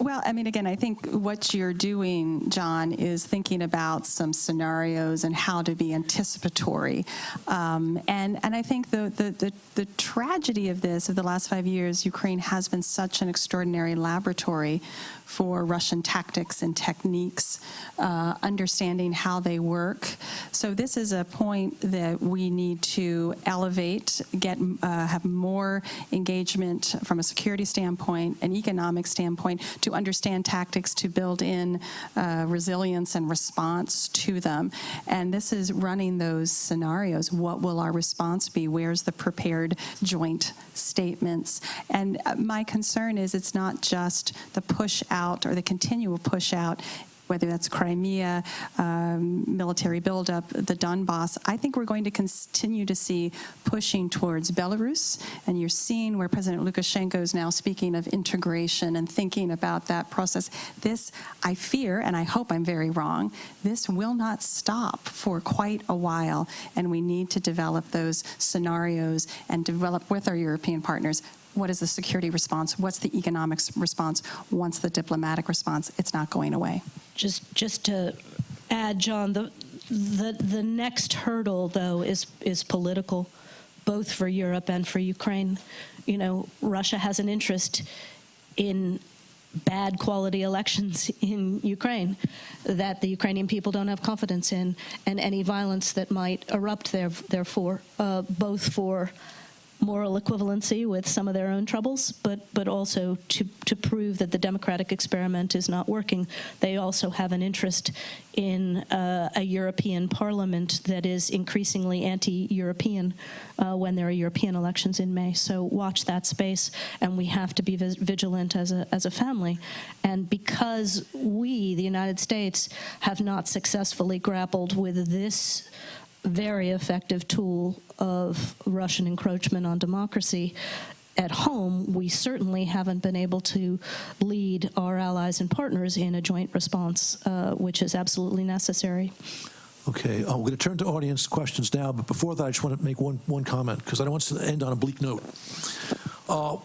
Well, I mean, again, I think what you're doing, John, is thinking about some scenarios and how to be anticipatory. Um, and, and I think the, the, the, the tragedy of this, of the last five years, Ukraine has been such an extraordinary laboratory for Russian tactics and techniques, uh, understanding how they work. So this is a point that we need to elevate, get uh, have more engagement from a security standpoint, an economic standpoint, to understand tactics to build in uh, resilience and response to them. And this is running those scenarios. What will our response be? Where's the prepared joint statements? And uh, my concern is it's not just the push out or the continual push out whether that's Crimea, um, military buildup, the Donbass, I think we're going to continue to see pushing towards Belarus. And you're seeing where President Lukashenko is now speaking of integration and thinking about that process. This, I fear, and I hope I'm very wrong, this will not stop for quite a while. And we need to develop those scenarios and develop with our European partners what is the security response? What's the economic response? Once the diplomatic response, it's not going away. Just, just to add, John, the, the, the next hurdle, though, is, is political, both for Europe and for Ukraine. You know, Russia has an interest in bad quality elections in Ukraine that the Ukrainian people don't have confidence in, and any violence that might erupt there, therefore, uh, both for moral equivalency with some of their own troubles, but but also to to prove that the democratic experiment is not working. They also have an interest in uh, a European Parliament that is increasingly anti-European uh, when there are European elections in May. So watch that space, and we have to be vigilant as a as a family. And because we, the United States, have not successfully grappled with this very effective tool of Russian encroachment on democracy. At home, we certainly haven't been able to lead our allies and partners in a joint response, uh, which is absolutely necessary. Okay, we're going to turn to audience questions now, but before that, I just want to make one, one comment, because I don't want to end on a bleak note. Uh,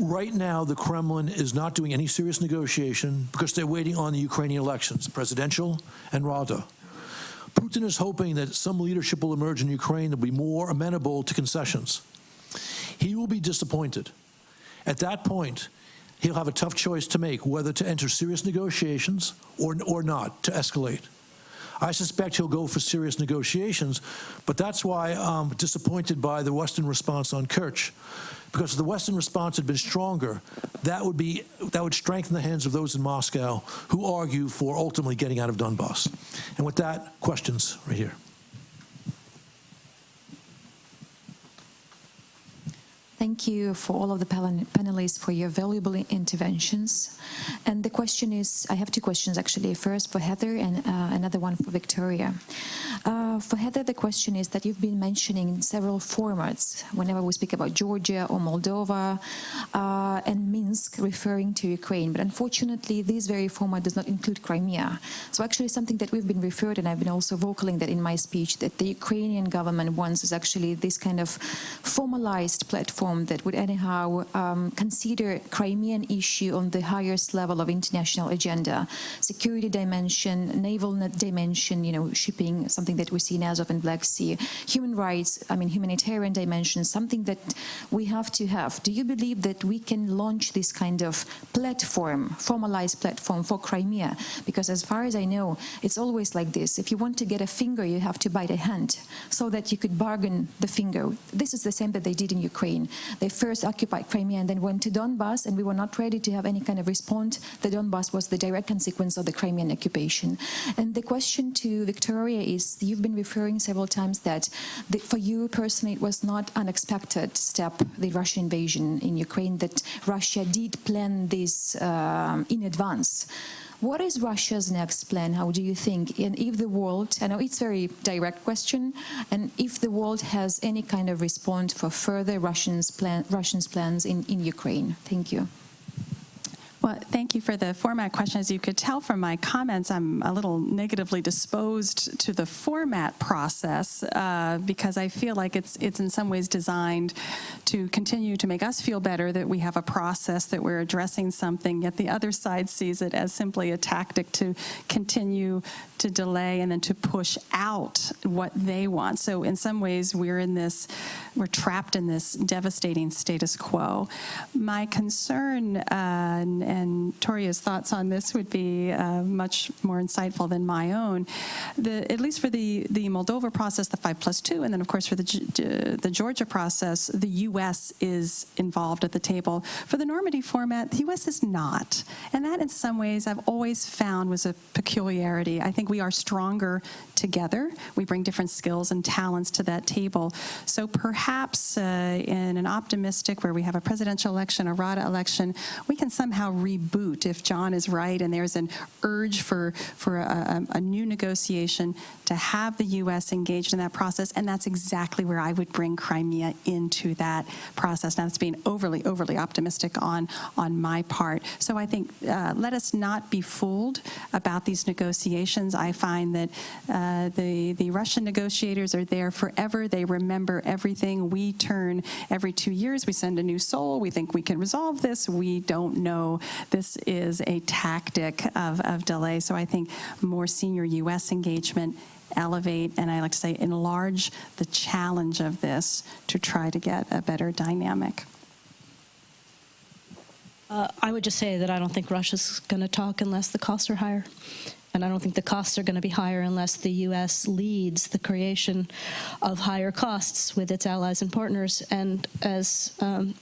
right now, the Kremlin is not doing any serious negotiation because they're waiting on the Ukrainian elections, presidential and Rada. Putin is hoping that some leadership will emerge in Ukraine that will be more amenable to concessions. He will be disappointed. At that point, he'll have a tough choice to make whether to enter serious negotiations or, or not, to escalate. I suspect he'll go for serious negotiations, but that's why I'm disappointed by the Western response on Kerch. Because if the Western response had been stronger, that would be that would strengthen the hands of those in Moscow who argue for ultimately getting out of Donbass. And with that, questions right here. Thank you for all of the panelists for your valuable interventions. And the question is, I have two questions actually. First for Heather and uh, another one for Victoria. Uh, for Heather, the question is that you've been mentioning several formats whenever we speak about Georgia or Moldova uh, and Minsk referring to Ukraine. But unfortunately, this very format does not include Crimea. So actually something that we've been referred, and I've been also vocaling that in my speech, that the Ukrainian government wants is actually this kind of formalized platform that would anyhow um, consider Crimean issue on the highest level of international agenda, security dimension, naval dimension, you know, shipping, something that we see in Azov and Black Sea, human rights, I mean, humanitarian dimension, something that we have to have. Do you believe that we can launch this kind of platform, formalized platform for Crimea? Because as far as I know, it's always like this. If you want to get a finger, you have to bite a hand so that you could bargain the finger. This is the same that they did in Ukraine. They first occupied Crimea and then went to Donbass, and we were not ready to have any kind of response. The Donbass was the direct consequence of the Crimean occupation. And the question to Victoria is, you've been referring several times that the, for you personally, it was not unexpected step, the Russian invasion in Ukraine, that Russia did plan this um, in advance. What is Russia's next plan? How do you think? And if the world, I know it's a very direct question, and if the world has any kind of response for further Russians plan, Russians plans in, in Ukraine? Thank you. Well, thank you for the format question. As you could tell from my comments, I'm a little negatively disposed to the format process uh, because I feel like it's it's in some ways designed to continue to make us feel better that we have a process that we're addressing something, yet the other side sees it as simply a tactic to continue to delay and then to push out what they want. So in some ways, we're in this, we're trapped in this devastating status quo. My concern, uh, and, and Toria's thoughts on this would be uh, much more insightful than my own. The, at least for the, the Moldova process, the 5 plus 2, and then of course for the, the Georgia process, the U.S. is involved at the table. For the Normandy format, the U.S. is not. And that in some ways I've always found was a peculiarity. I think we are stronger together. We bring different skills and talents to that table. So perhaps uh, in an optimistic where we have a presidential election, a RADA election, we can somehow reboot if John is right and there's an urge for, for a, a, a new negotiation to have the U.S. engaged in that process. And that's exactly where I would bring Crimea into that process. Now, that's being overly, overly optimistic on, on my part. So I think uh, let us not be fooled about these negotiations. I find that uh, the, the Russian negotiators are there forever. They remember everything. We turn every two years. We send a new soul. We think we can resolve this. We don't know. This is a tactic of, of delay. So I think more senior U.S. engagement elevate, and I like to say enlarge the challenge of this to try to get a better dynamic. Uh, I would just say that I don't think Russia's going to talk unless the costs are higher. And I don't think the costs are going to be higher unless the U.S. leads the creation of higher costs with its allies and partners. And as um,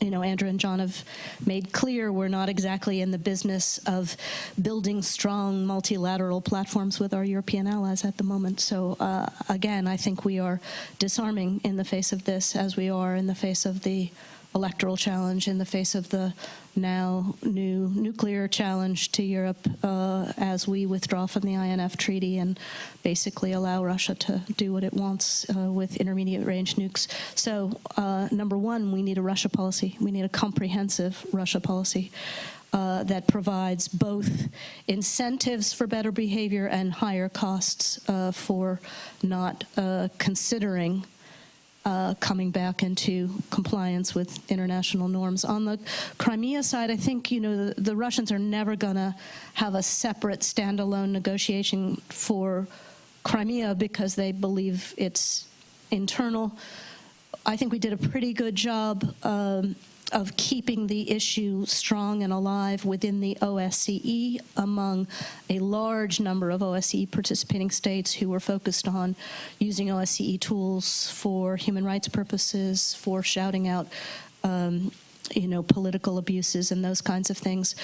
you know, Andrew and John have made clear, we're not exactly in the business of building strong multilateral platforms with our European allies at the moment. So uh, again, I think we are disarming in the face of this, as we are in the face of the electoral challenge, in the face of the now new nuclear challenge to Europe uh, as we withdraw from the INF treaty and basically allow Russia to do what it wants uh, with intermediate range nukes. So uh, number one, we need a Russia policy. We need a comprehensive Russia policy. Uh, that provides both incentives for better behavior and higher costs uh, for not uh, considering uh, coming back into compliance with international norms. On the Crimea side, I think you know the, the Russians are never going to have a separate standalone negotiation for Crimea because they believe it's internal. I think we did a pretty good job. Um, of keeping the issue strong and alive within the OSCE among a large number of OSCE participating states who were focused on using OSCE tools for human rights purposes, for shouting out, um, you know, political abuses and those kinds of things.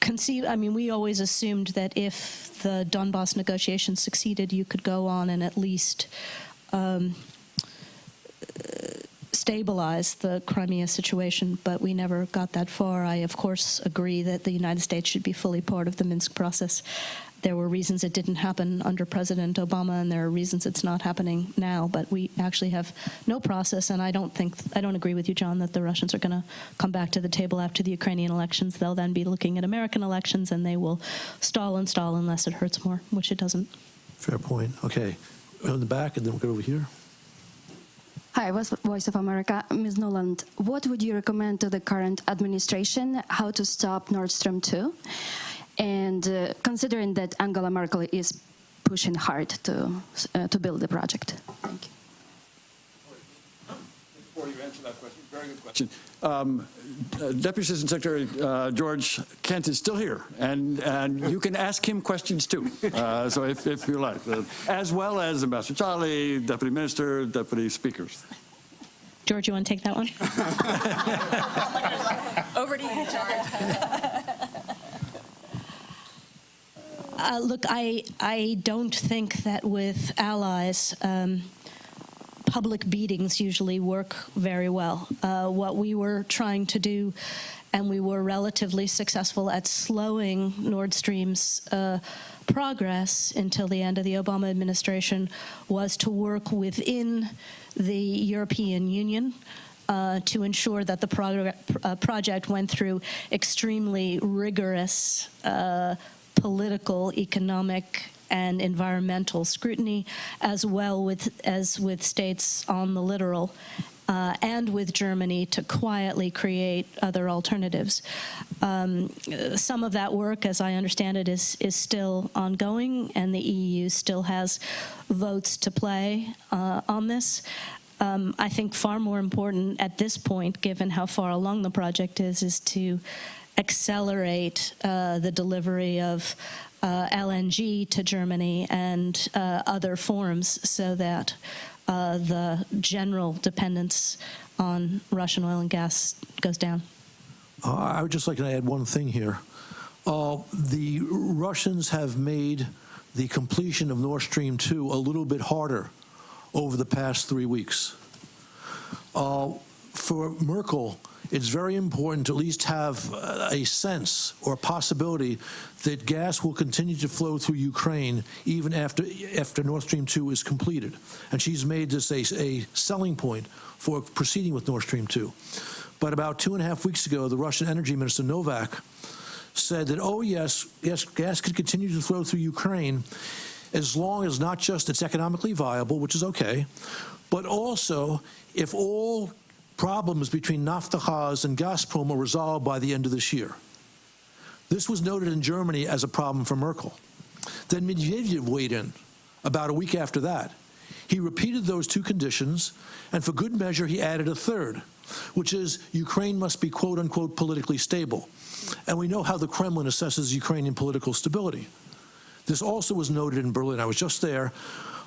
Conceive, I mean, we always assumed that if the Donbass negotiations succeeded, you could go on and at least um, stabilize the Crimea situation, but we never got that far. I, of course, agree that the United States should be fully part of the Minsk process. There were reasons it didn't happen under President Obama, and there are reasons it's not happening now. But we actually have no process, and I don't think I don't agree with you, John, that the Russians are going to come back to the table after the Ukrainian elections. They'll then be looking at American elections, and they will stall and stall unless it hurts more, which it doesn't. Fair point. Okay. In the back, and then we'll go over here. Hi, Voice of America. Ms. Nuland, what would you recommend to the current administration how to stop Nord Stream 2? And uh, considering that Angela Merkel is pushing hard to, uh, to build the project. Thank you. Before you answer that question, very good question. Um, uh, Deputy Assistant Secretary uh, George Kent is still here, and, and you can ask him questions too. Uh, so if, if you like, uh, as well as Ambassador Chaly, Deputy Minister, Deputy Speakers. George, you want to take that one? (laughs) Over to you, George. (laughs) Uh, look, I I don't think that with allies, um, public beatings usually work very well. Uh, what we were trying to do, and we were relatively successful at slowing Nord Stream's uh, progress until the end of the Obama administration, was to work within the European Union. Uh, to ensure that the uh, project went through extremely rigorous uh, political, economic, and environmental scrutiny, as well with, as with states on the littoral. Uh, and with Germany to quietly create other alternatives. Um, some of that work, as I understand it, is is still ongoing, and the EU still has votes to play uh, on this. Um, I think far more important at this point, given how far along the project is, is to accelerate uh, the delivery of uh, LNG to Germany and uh, other forms so that uh, the general dependence on Russian oil and gas goes down. Uh, I would just like to add one thing here. Uh, the Russians have made the completion of Nord Stream 2 a little bit harder over the past three weeks. Uh, for Merkel, it's very important to at least have uh, a sense or possibility that gas will continue to flow through Ukraine even after after Nord Stream 2 is completed. And she's made this a, a selling point for proceeding with Nord Stream 2. But about two and a half weeks ago, the Russian Energy Minister Novak said that, oh yes, yes, gas could continue to flow through Ukraine as long as not just it's economically viable, which is okay, but also if all problems between Naftogaz and Gazprom are resolved by the end of this year. This was noted in Germany as a problem for Merkel. Then Medvedev weighed in about a week after that. He repeated those two conditions, and for good measure, he added a third, which is Ukraine must be quote unquote politically stable. And we know how the Kremlin assesses Ukrainian political stability. This also was noted in Berlin. I was just there.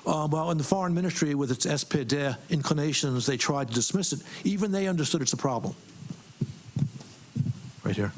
Uh, well, in the foreign ministry, with its SPD inclinations, they tried to dismiss it. Even they understood it's a problem. Right here.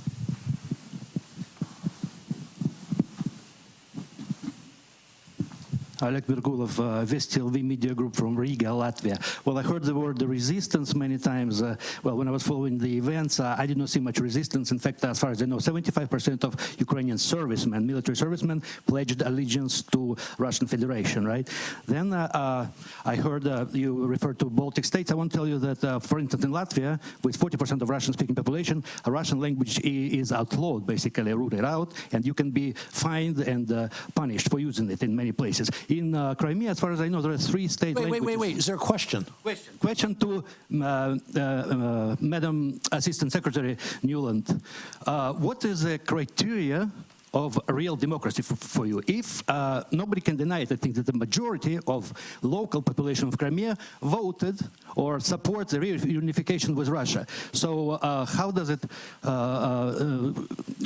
Oleg Virgulov, uh, VSTLV Media Group from Riga, Latvia. Well, I heard the word the resistance many times. Uh, well, when I was following the events, uh, I did not see much resistance. In fact, as far as I know, 75% of Ukrainian servicemen, military servicemen, pledged allegiance to Russian Federation, right? Then uh, uh, I heard uh, you refer to Baltic states. I want to tell you that, for instance, in Latvia, with 40% of Russian-speaking population, a Russian language is outlawed, basically rooted out, and you can be fined and punished for using it in many places in uh, Crimea, as far as I know, there are three state wait, languages. Wait, wait, wait. Is there a question? Question. Question to uh, uh, Madam Assistant Secretary Nuland. Uh, what is the criteria of real democracy for, you. If uh, nobody can deny it, I think that the majority of local population of Crimea voted or support the reunification with Russia. So uh, how does it uh, uh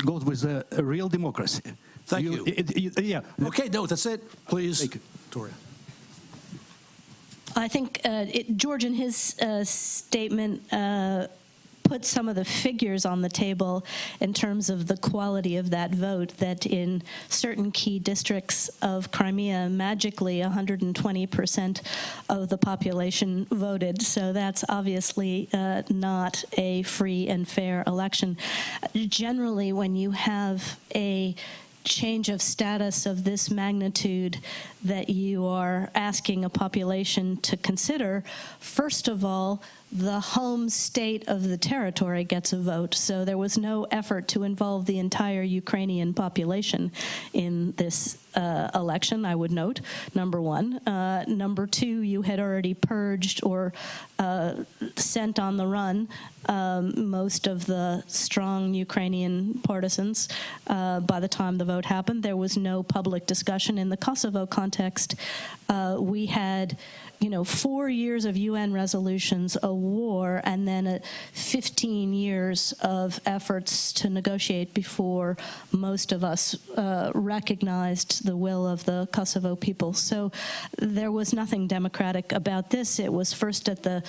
go with a real democracy? Thank you. you. It, it, yeah. Okay, no, that's it. Please. Thank you. Victoria. I think uh, it, George, in his uh, statement, uh, put some of the figures on the table in terms of the quality of that vote, that in certain key districts of Crimea, magically 120% of the population voted. So that's obviously uh, not a free and fair election. Generally, when you have a change of status of this magnitude that you are asking a population to consider, first of all, the home state of the territory gets a vote. So there was no effort to involve the entire Ukrainian population in this uh, election, I would note, number one. Uh, number two, you had already purged or uh, sent on the run um, most of the strong Ukrainian partisans uh, by the time the vote happened. There was no public discussion. In the Kosovo context, uh, we had you know, four years of UN resolutions, a war, and then a 15 years of efforts to negotiate before most of us uh, recognized the will of the Kosovo people. So there was nothing democratic about this. It was first at the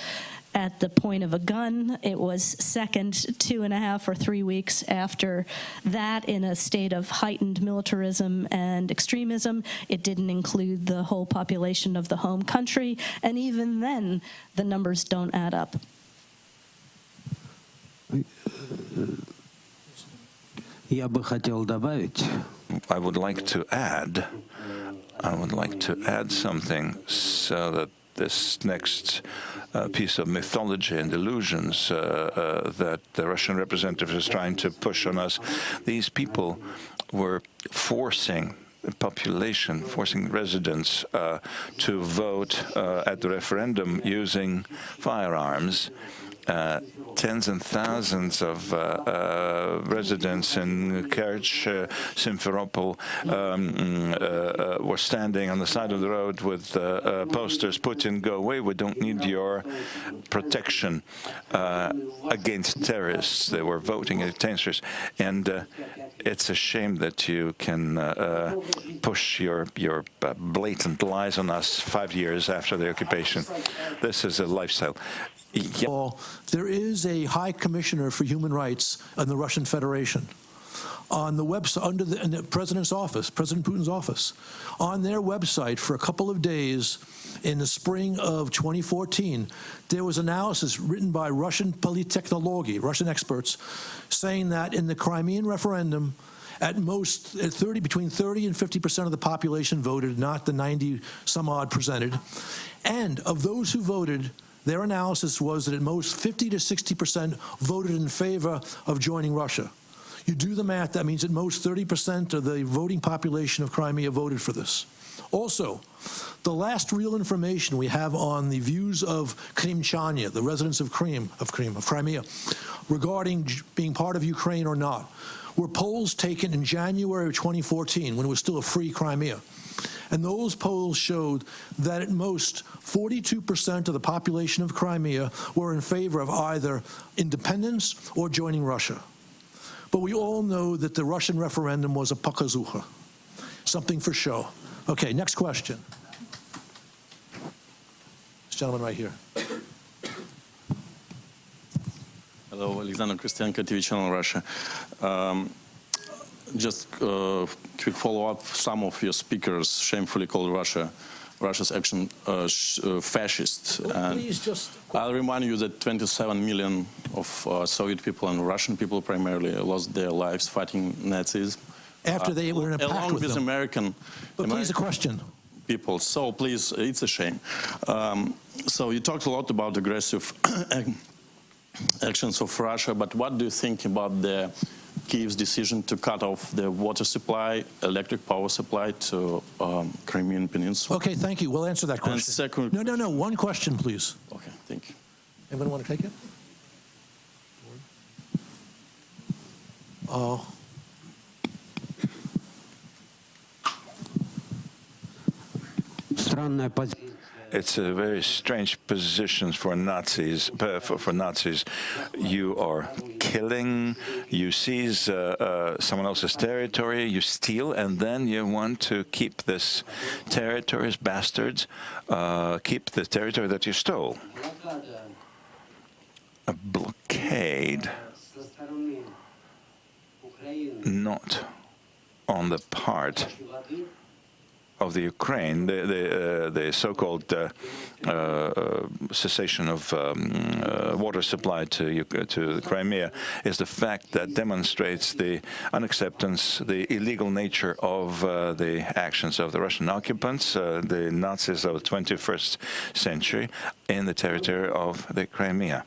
at the point of a gun. It was second two and a half or three weeks after that in a state of heightened militarism and extremism. It didn't include the whole population of the home country. And even then, the numbers don't add up. I would like to add, I would like to add something so that this next piece of mythology and illusions uh, uh, that the Russian representative is trying to push on us, these people were forcing the population, forcing residents uh, to vote uh, at the referendum using firearms. Uh, tens and thousands of uh, uh, residents in Kerch, uh, Simferopol um, uh, were standing on the side of the road with posters, Putin, go away, we don't need your protection against terrorists. They were voting against terrorists. And it's a shame that you can push your, your blatant lies on us five years after the occupation. This is a lifestyle. Yeah. There is a High Commissioner for Human Rights in the Russian Federation. On the website, under the, the president's office, President Putin's office, on their website for a couple of days in the spring of 2014, there was analysis written by Russian Polittechnology, Russian experts, saying that in the Crimean referendum, at most 30, between 30 and 50 percent of the population voted, not the 90 some odd presented. And of those who voted, their analysis was that at most 50 to 60% voted in favor of joining Russia. You do the math, that means at most 30% of the voting population of Crimea voted for this. Also, the last real information we have on the views of Krimchania, the residents of Krim, of of Crimea, regarding being part of Ukraine or not, were polls taken in January of 2014 when it was still a free Crimea. And those polls showed that at most 42% of the population of Crimea were in favor of either independence or joining Russia. But we all know that the Russian referendum was a pokazucha, something for show. Okay, next question. This gentleman right here. Hello, Alexander Christianko, TV channel Russia. Um, just uh, quick follow-up. Some of your speakers shamefully called Russia Russia's action uh, uh, fascist. Well, just... I'll remind you that 27 million of uh, Soviet people and Russian people primarily lost their lives fighting Nazis. After they were in a pact along with, with them. American. But American please, a question. People. So please, it's a shame. Um, so you talked a lot about aggressive (clears throat) actions of Russia, but what do you think about the Kiev's decision to cut off the water supply, electric power supply to um, Crimean Peninsula. Okay, thank you. We'll answer that question. And second, no, no, no. One question, please. Okay, thank you. Anyone want to take it? Oh. Странная позиция. It's a very strange position for Nazis. For, for Nazis, you are killing, you seize uh, uh, someone else's territory, you steal, and then you want to keep this territory, as bastards, uh, keep the territory that you stole. A blockade not on the part of the Ukraine, the the, uh, the so-called uh, uh, cessation of um, uh, water supply to to Crimea is the fact that demonstrates the unacceptance, the illegal nature of uh, the actions of the Russian occupants, uh, the Nazis of the 21st century, in the territory of the Crimea.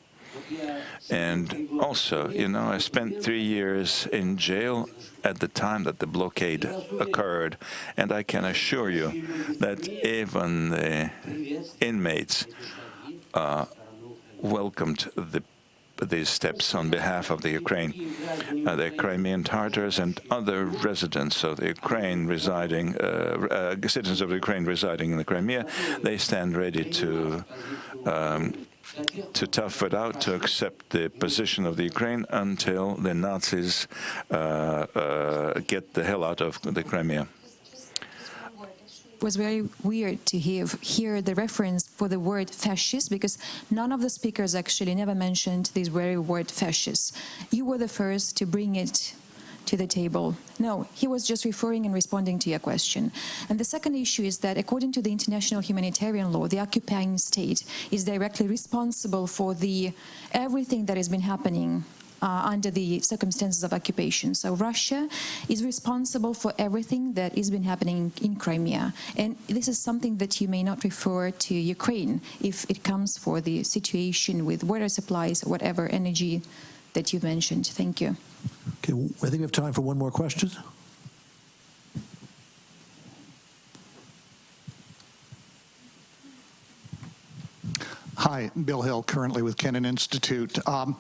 And also, you know, I spent three years in jail at the time that the blockade occurred, and I can assure you that even the inmates uh, welcomed the these steps on behalf of the Ukraine. Uh, the Crimean Tartars and other residents of the Ukraine residing, uh, uh, citizens of Ukraine residing in the Crimea, they stand ready to um, to tough it out, to accept the position of the Ukraine until the Nazis uh, uh, get the hell out of the Crimea. It was very weird to hear, hear the reference for the word fascist because none of the speakers actually never mentioned this very word fascist. You were the first to bring it to the table. No, he was just referring and responding to your question. And the second issue is that according to the international humanitarian law, the occupying state is directly responsible for the everything that has been happening uh, under the circumstances of occupation. So Russia is responsible for everything that has been happening in Crimea. And this is something that you may not refer to Ukraine if it comes for the situation with water supplies, whatever energy that you mentioned. Thank you. Okay, I think we have time for one more question. Hi, Bill Hill, currently with Kennan Institute. Um,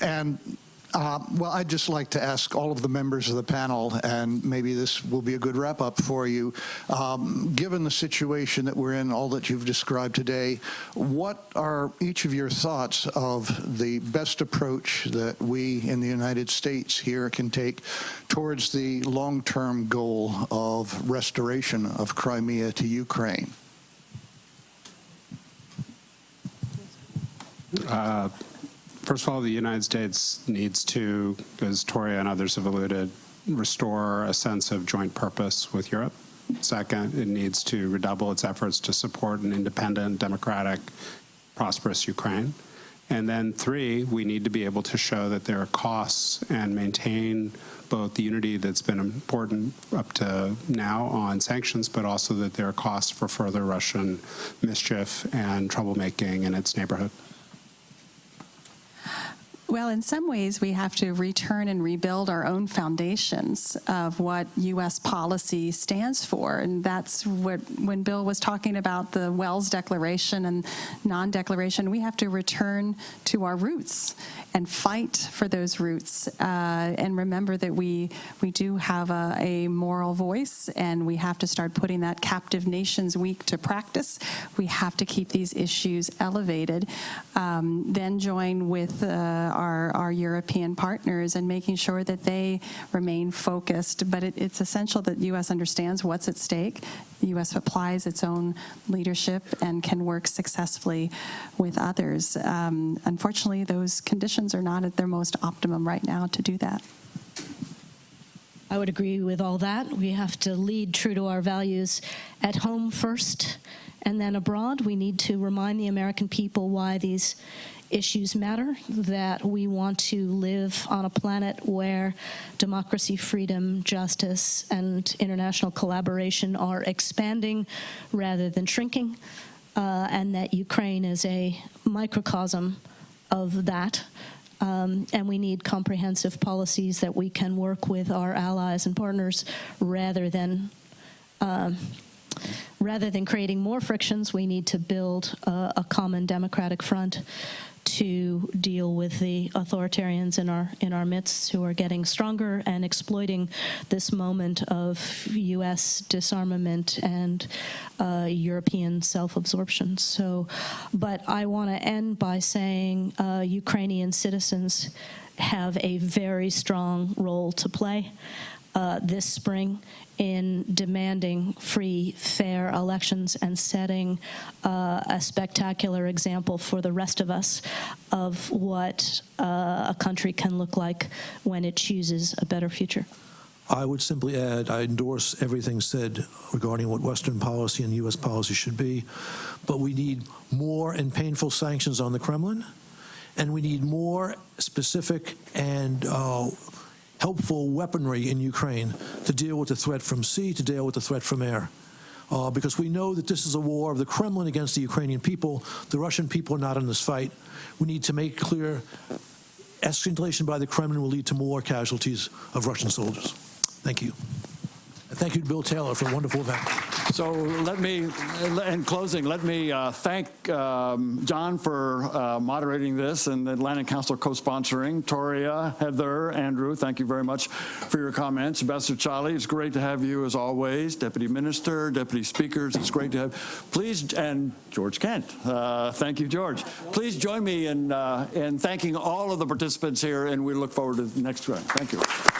and uh, well, I'd just like to ask all of the members of the panel, and maybe this will be a good wrap up for you. Um, given the situation that we're in, all that you've described today, what are each of your thoughts of the best approach that we in the United States here can take towards the long term goal of restoration of Crimea to Ukraine? Uh, first of all, the United States needs to, as Toria and others have alluded, restore a sense of joint purpose with Europe. Second, it needs to redouble its efforts to support an independent, democratic, prosperous Ukraine. And then three, we need to be able to show that there are costs and maintain both the unity that's been important up to now on sanctions, but also that there are costs for further Russian mischief and troublemaking in its neighborhood. Well, in some ways, we have to return and rebuild our own foundations of what U.S. policy stands for. And that's what, when Bill was talking about the Welles Declaration and non declaration, we have to return to our roots and fight for those roots. Uh, and remember that we, we do have a, a moral voice, and we have to start putting that Captive Nations Week to practice. We have to keep these issues elevated. Um, then join with uh, our, our European partners and making sure that they remain focused. But it, it's essential that the U.S. understands what's at stake. The U.S. applies its own leadership and can work successfully with others. Um, unfortunately, those conditions are not at their most optimum right now to do that. I would agree with all that. We have to lead true to our values at home first and then abroad. We need to remind the American people why these issues matter, that we want to live on a planet where democracy, freedom, justice, and international collaboration are expanding rather than shrinking, uh, and that Ukraine is a microcosm of that. Um, and we need comprehensive policies that we can work with our allies and partners rather than um, rather than creating more frictions, we need to build a, a common democratic front to deal with the authoritarians in our in our midst who are getting stronger and exploiting this moment of U.S. disarmament and uh, European self-absorption. So, but I want to end by saying uh, Ukrainian citizens have a very strong role to play. uh, this spring in demanding free, fair elections and setting uh, a spectacular example for the rest of us of what uh, a country can look like when it chooses a better future. I would simply add, I endorse everything said regarding what Western policy and U.S. policy should be, but we need more and painful sanctions on the Kremlin, and we need more specific and uh, helpful weaponry in Ukraine to deal with the threat from sea, to deal with the threat from air. Uh, because we know that this is a war of the Kremlin against the Ukrainian people. The Russian people are not in this fight. We need to make clear escalation by the Kremlin will lead to more casualties of Russian soldiers. Thank you. Thank you Bill Taylor for a wonderful event. So let me, in closing, let me uh, thank um, John for uh, moderating this and the Atlantic Council co-sponsoring. Toria, Heather, Andrew, thank you very much for your comments. Ambassador Chaly, it's great to have you as always. Deputy Minister, Deputy Speakers, it's great to have. Please, and George Kent, uh, thank you, George. Please join me in, uh, in thanking all of the participants here, and we look forward to the next one. Thank you.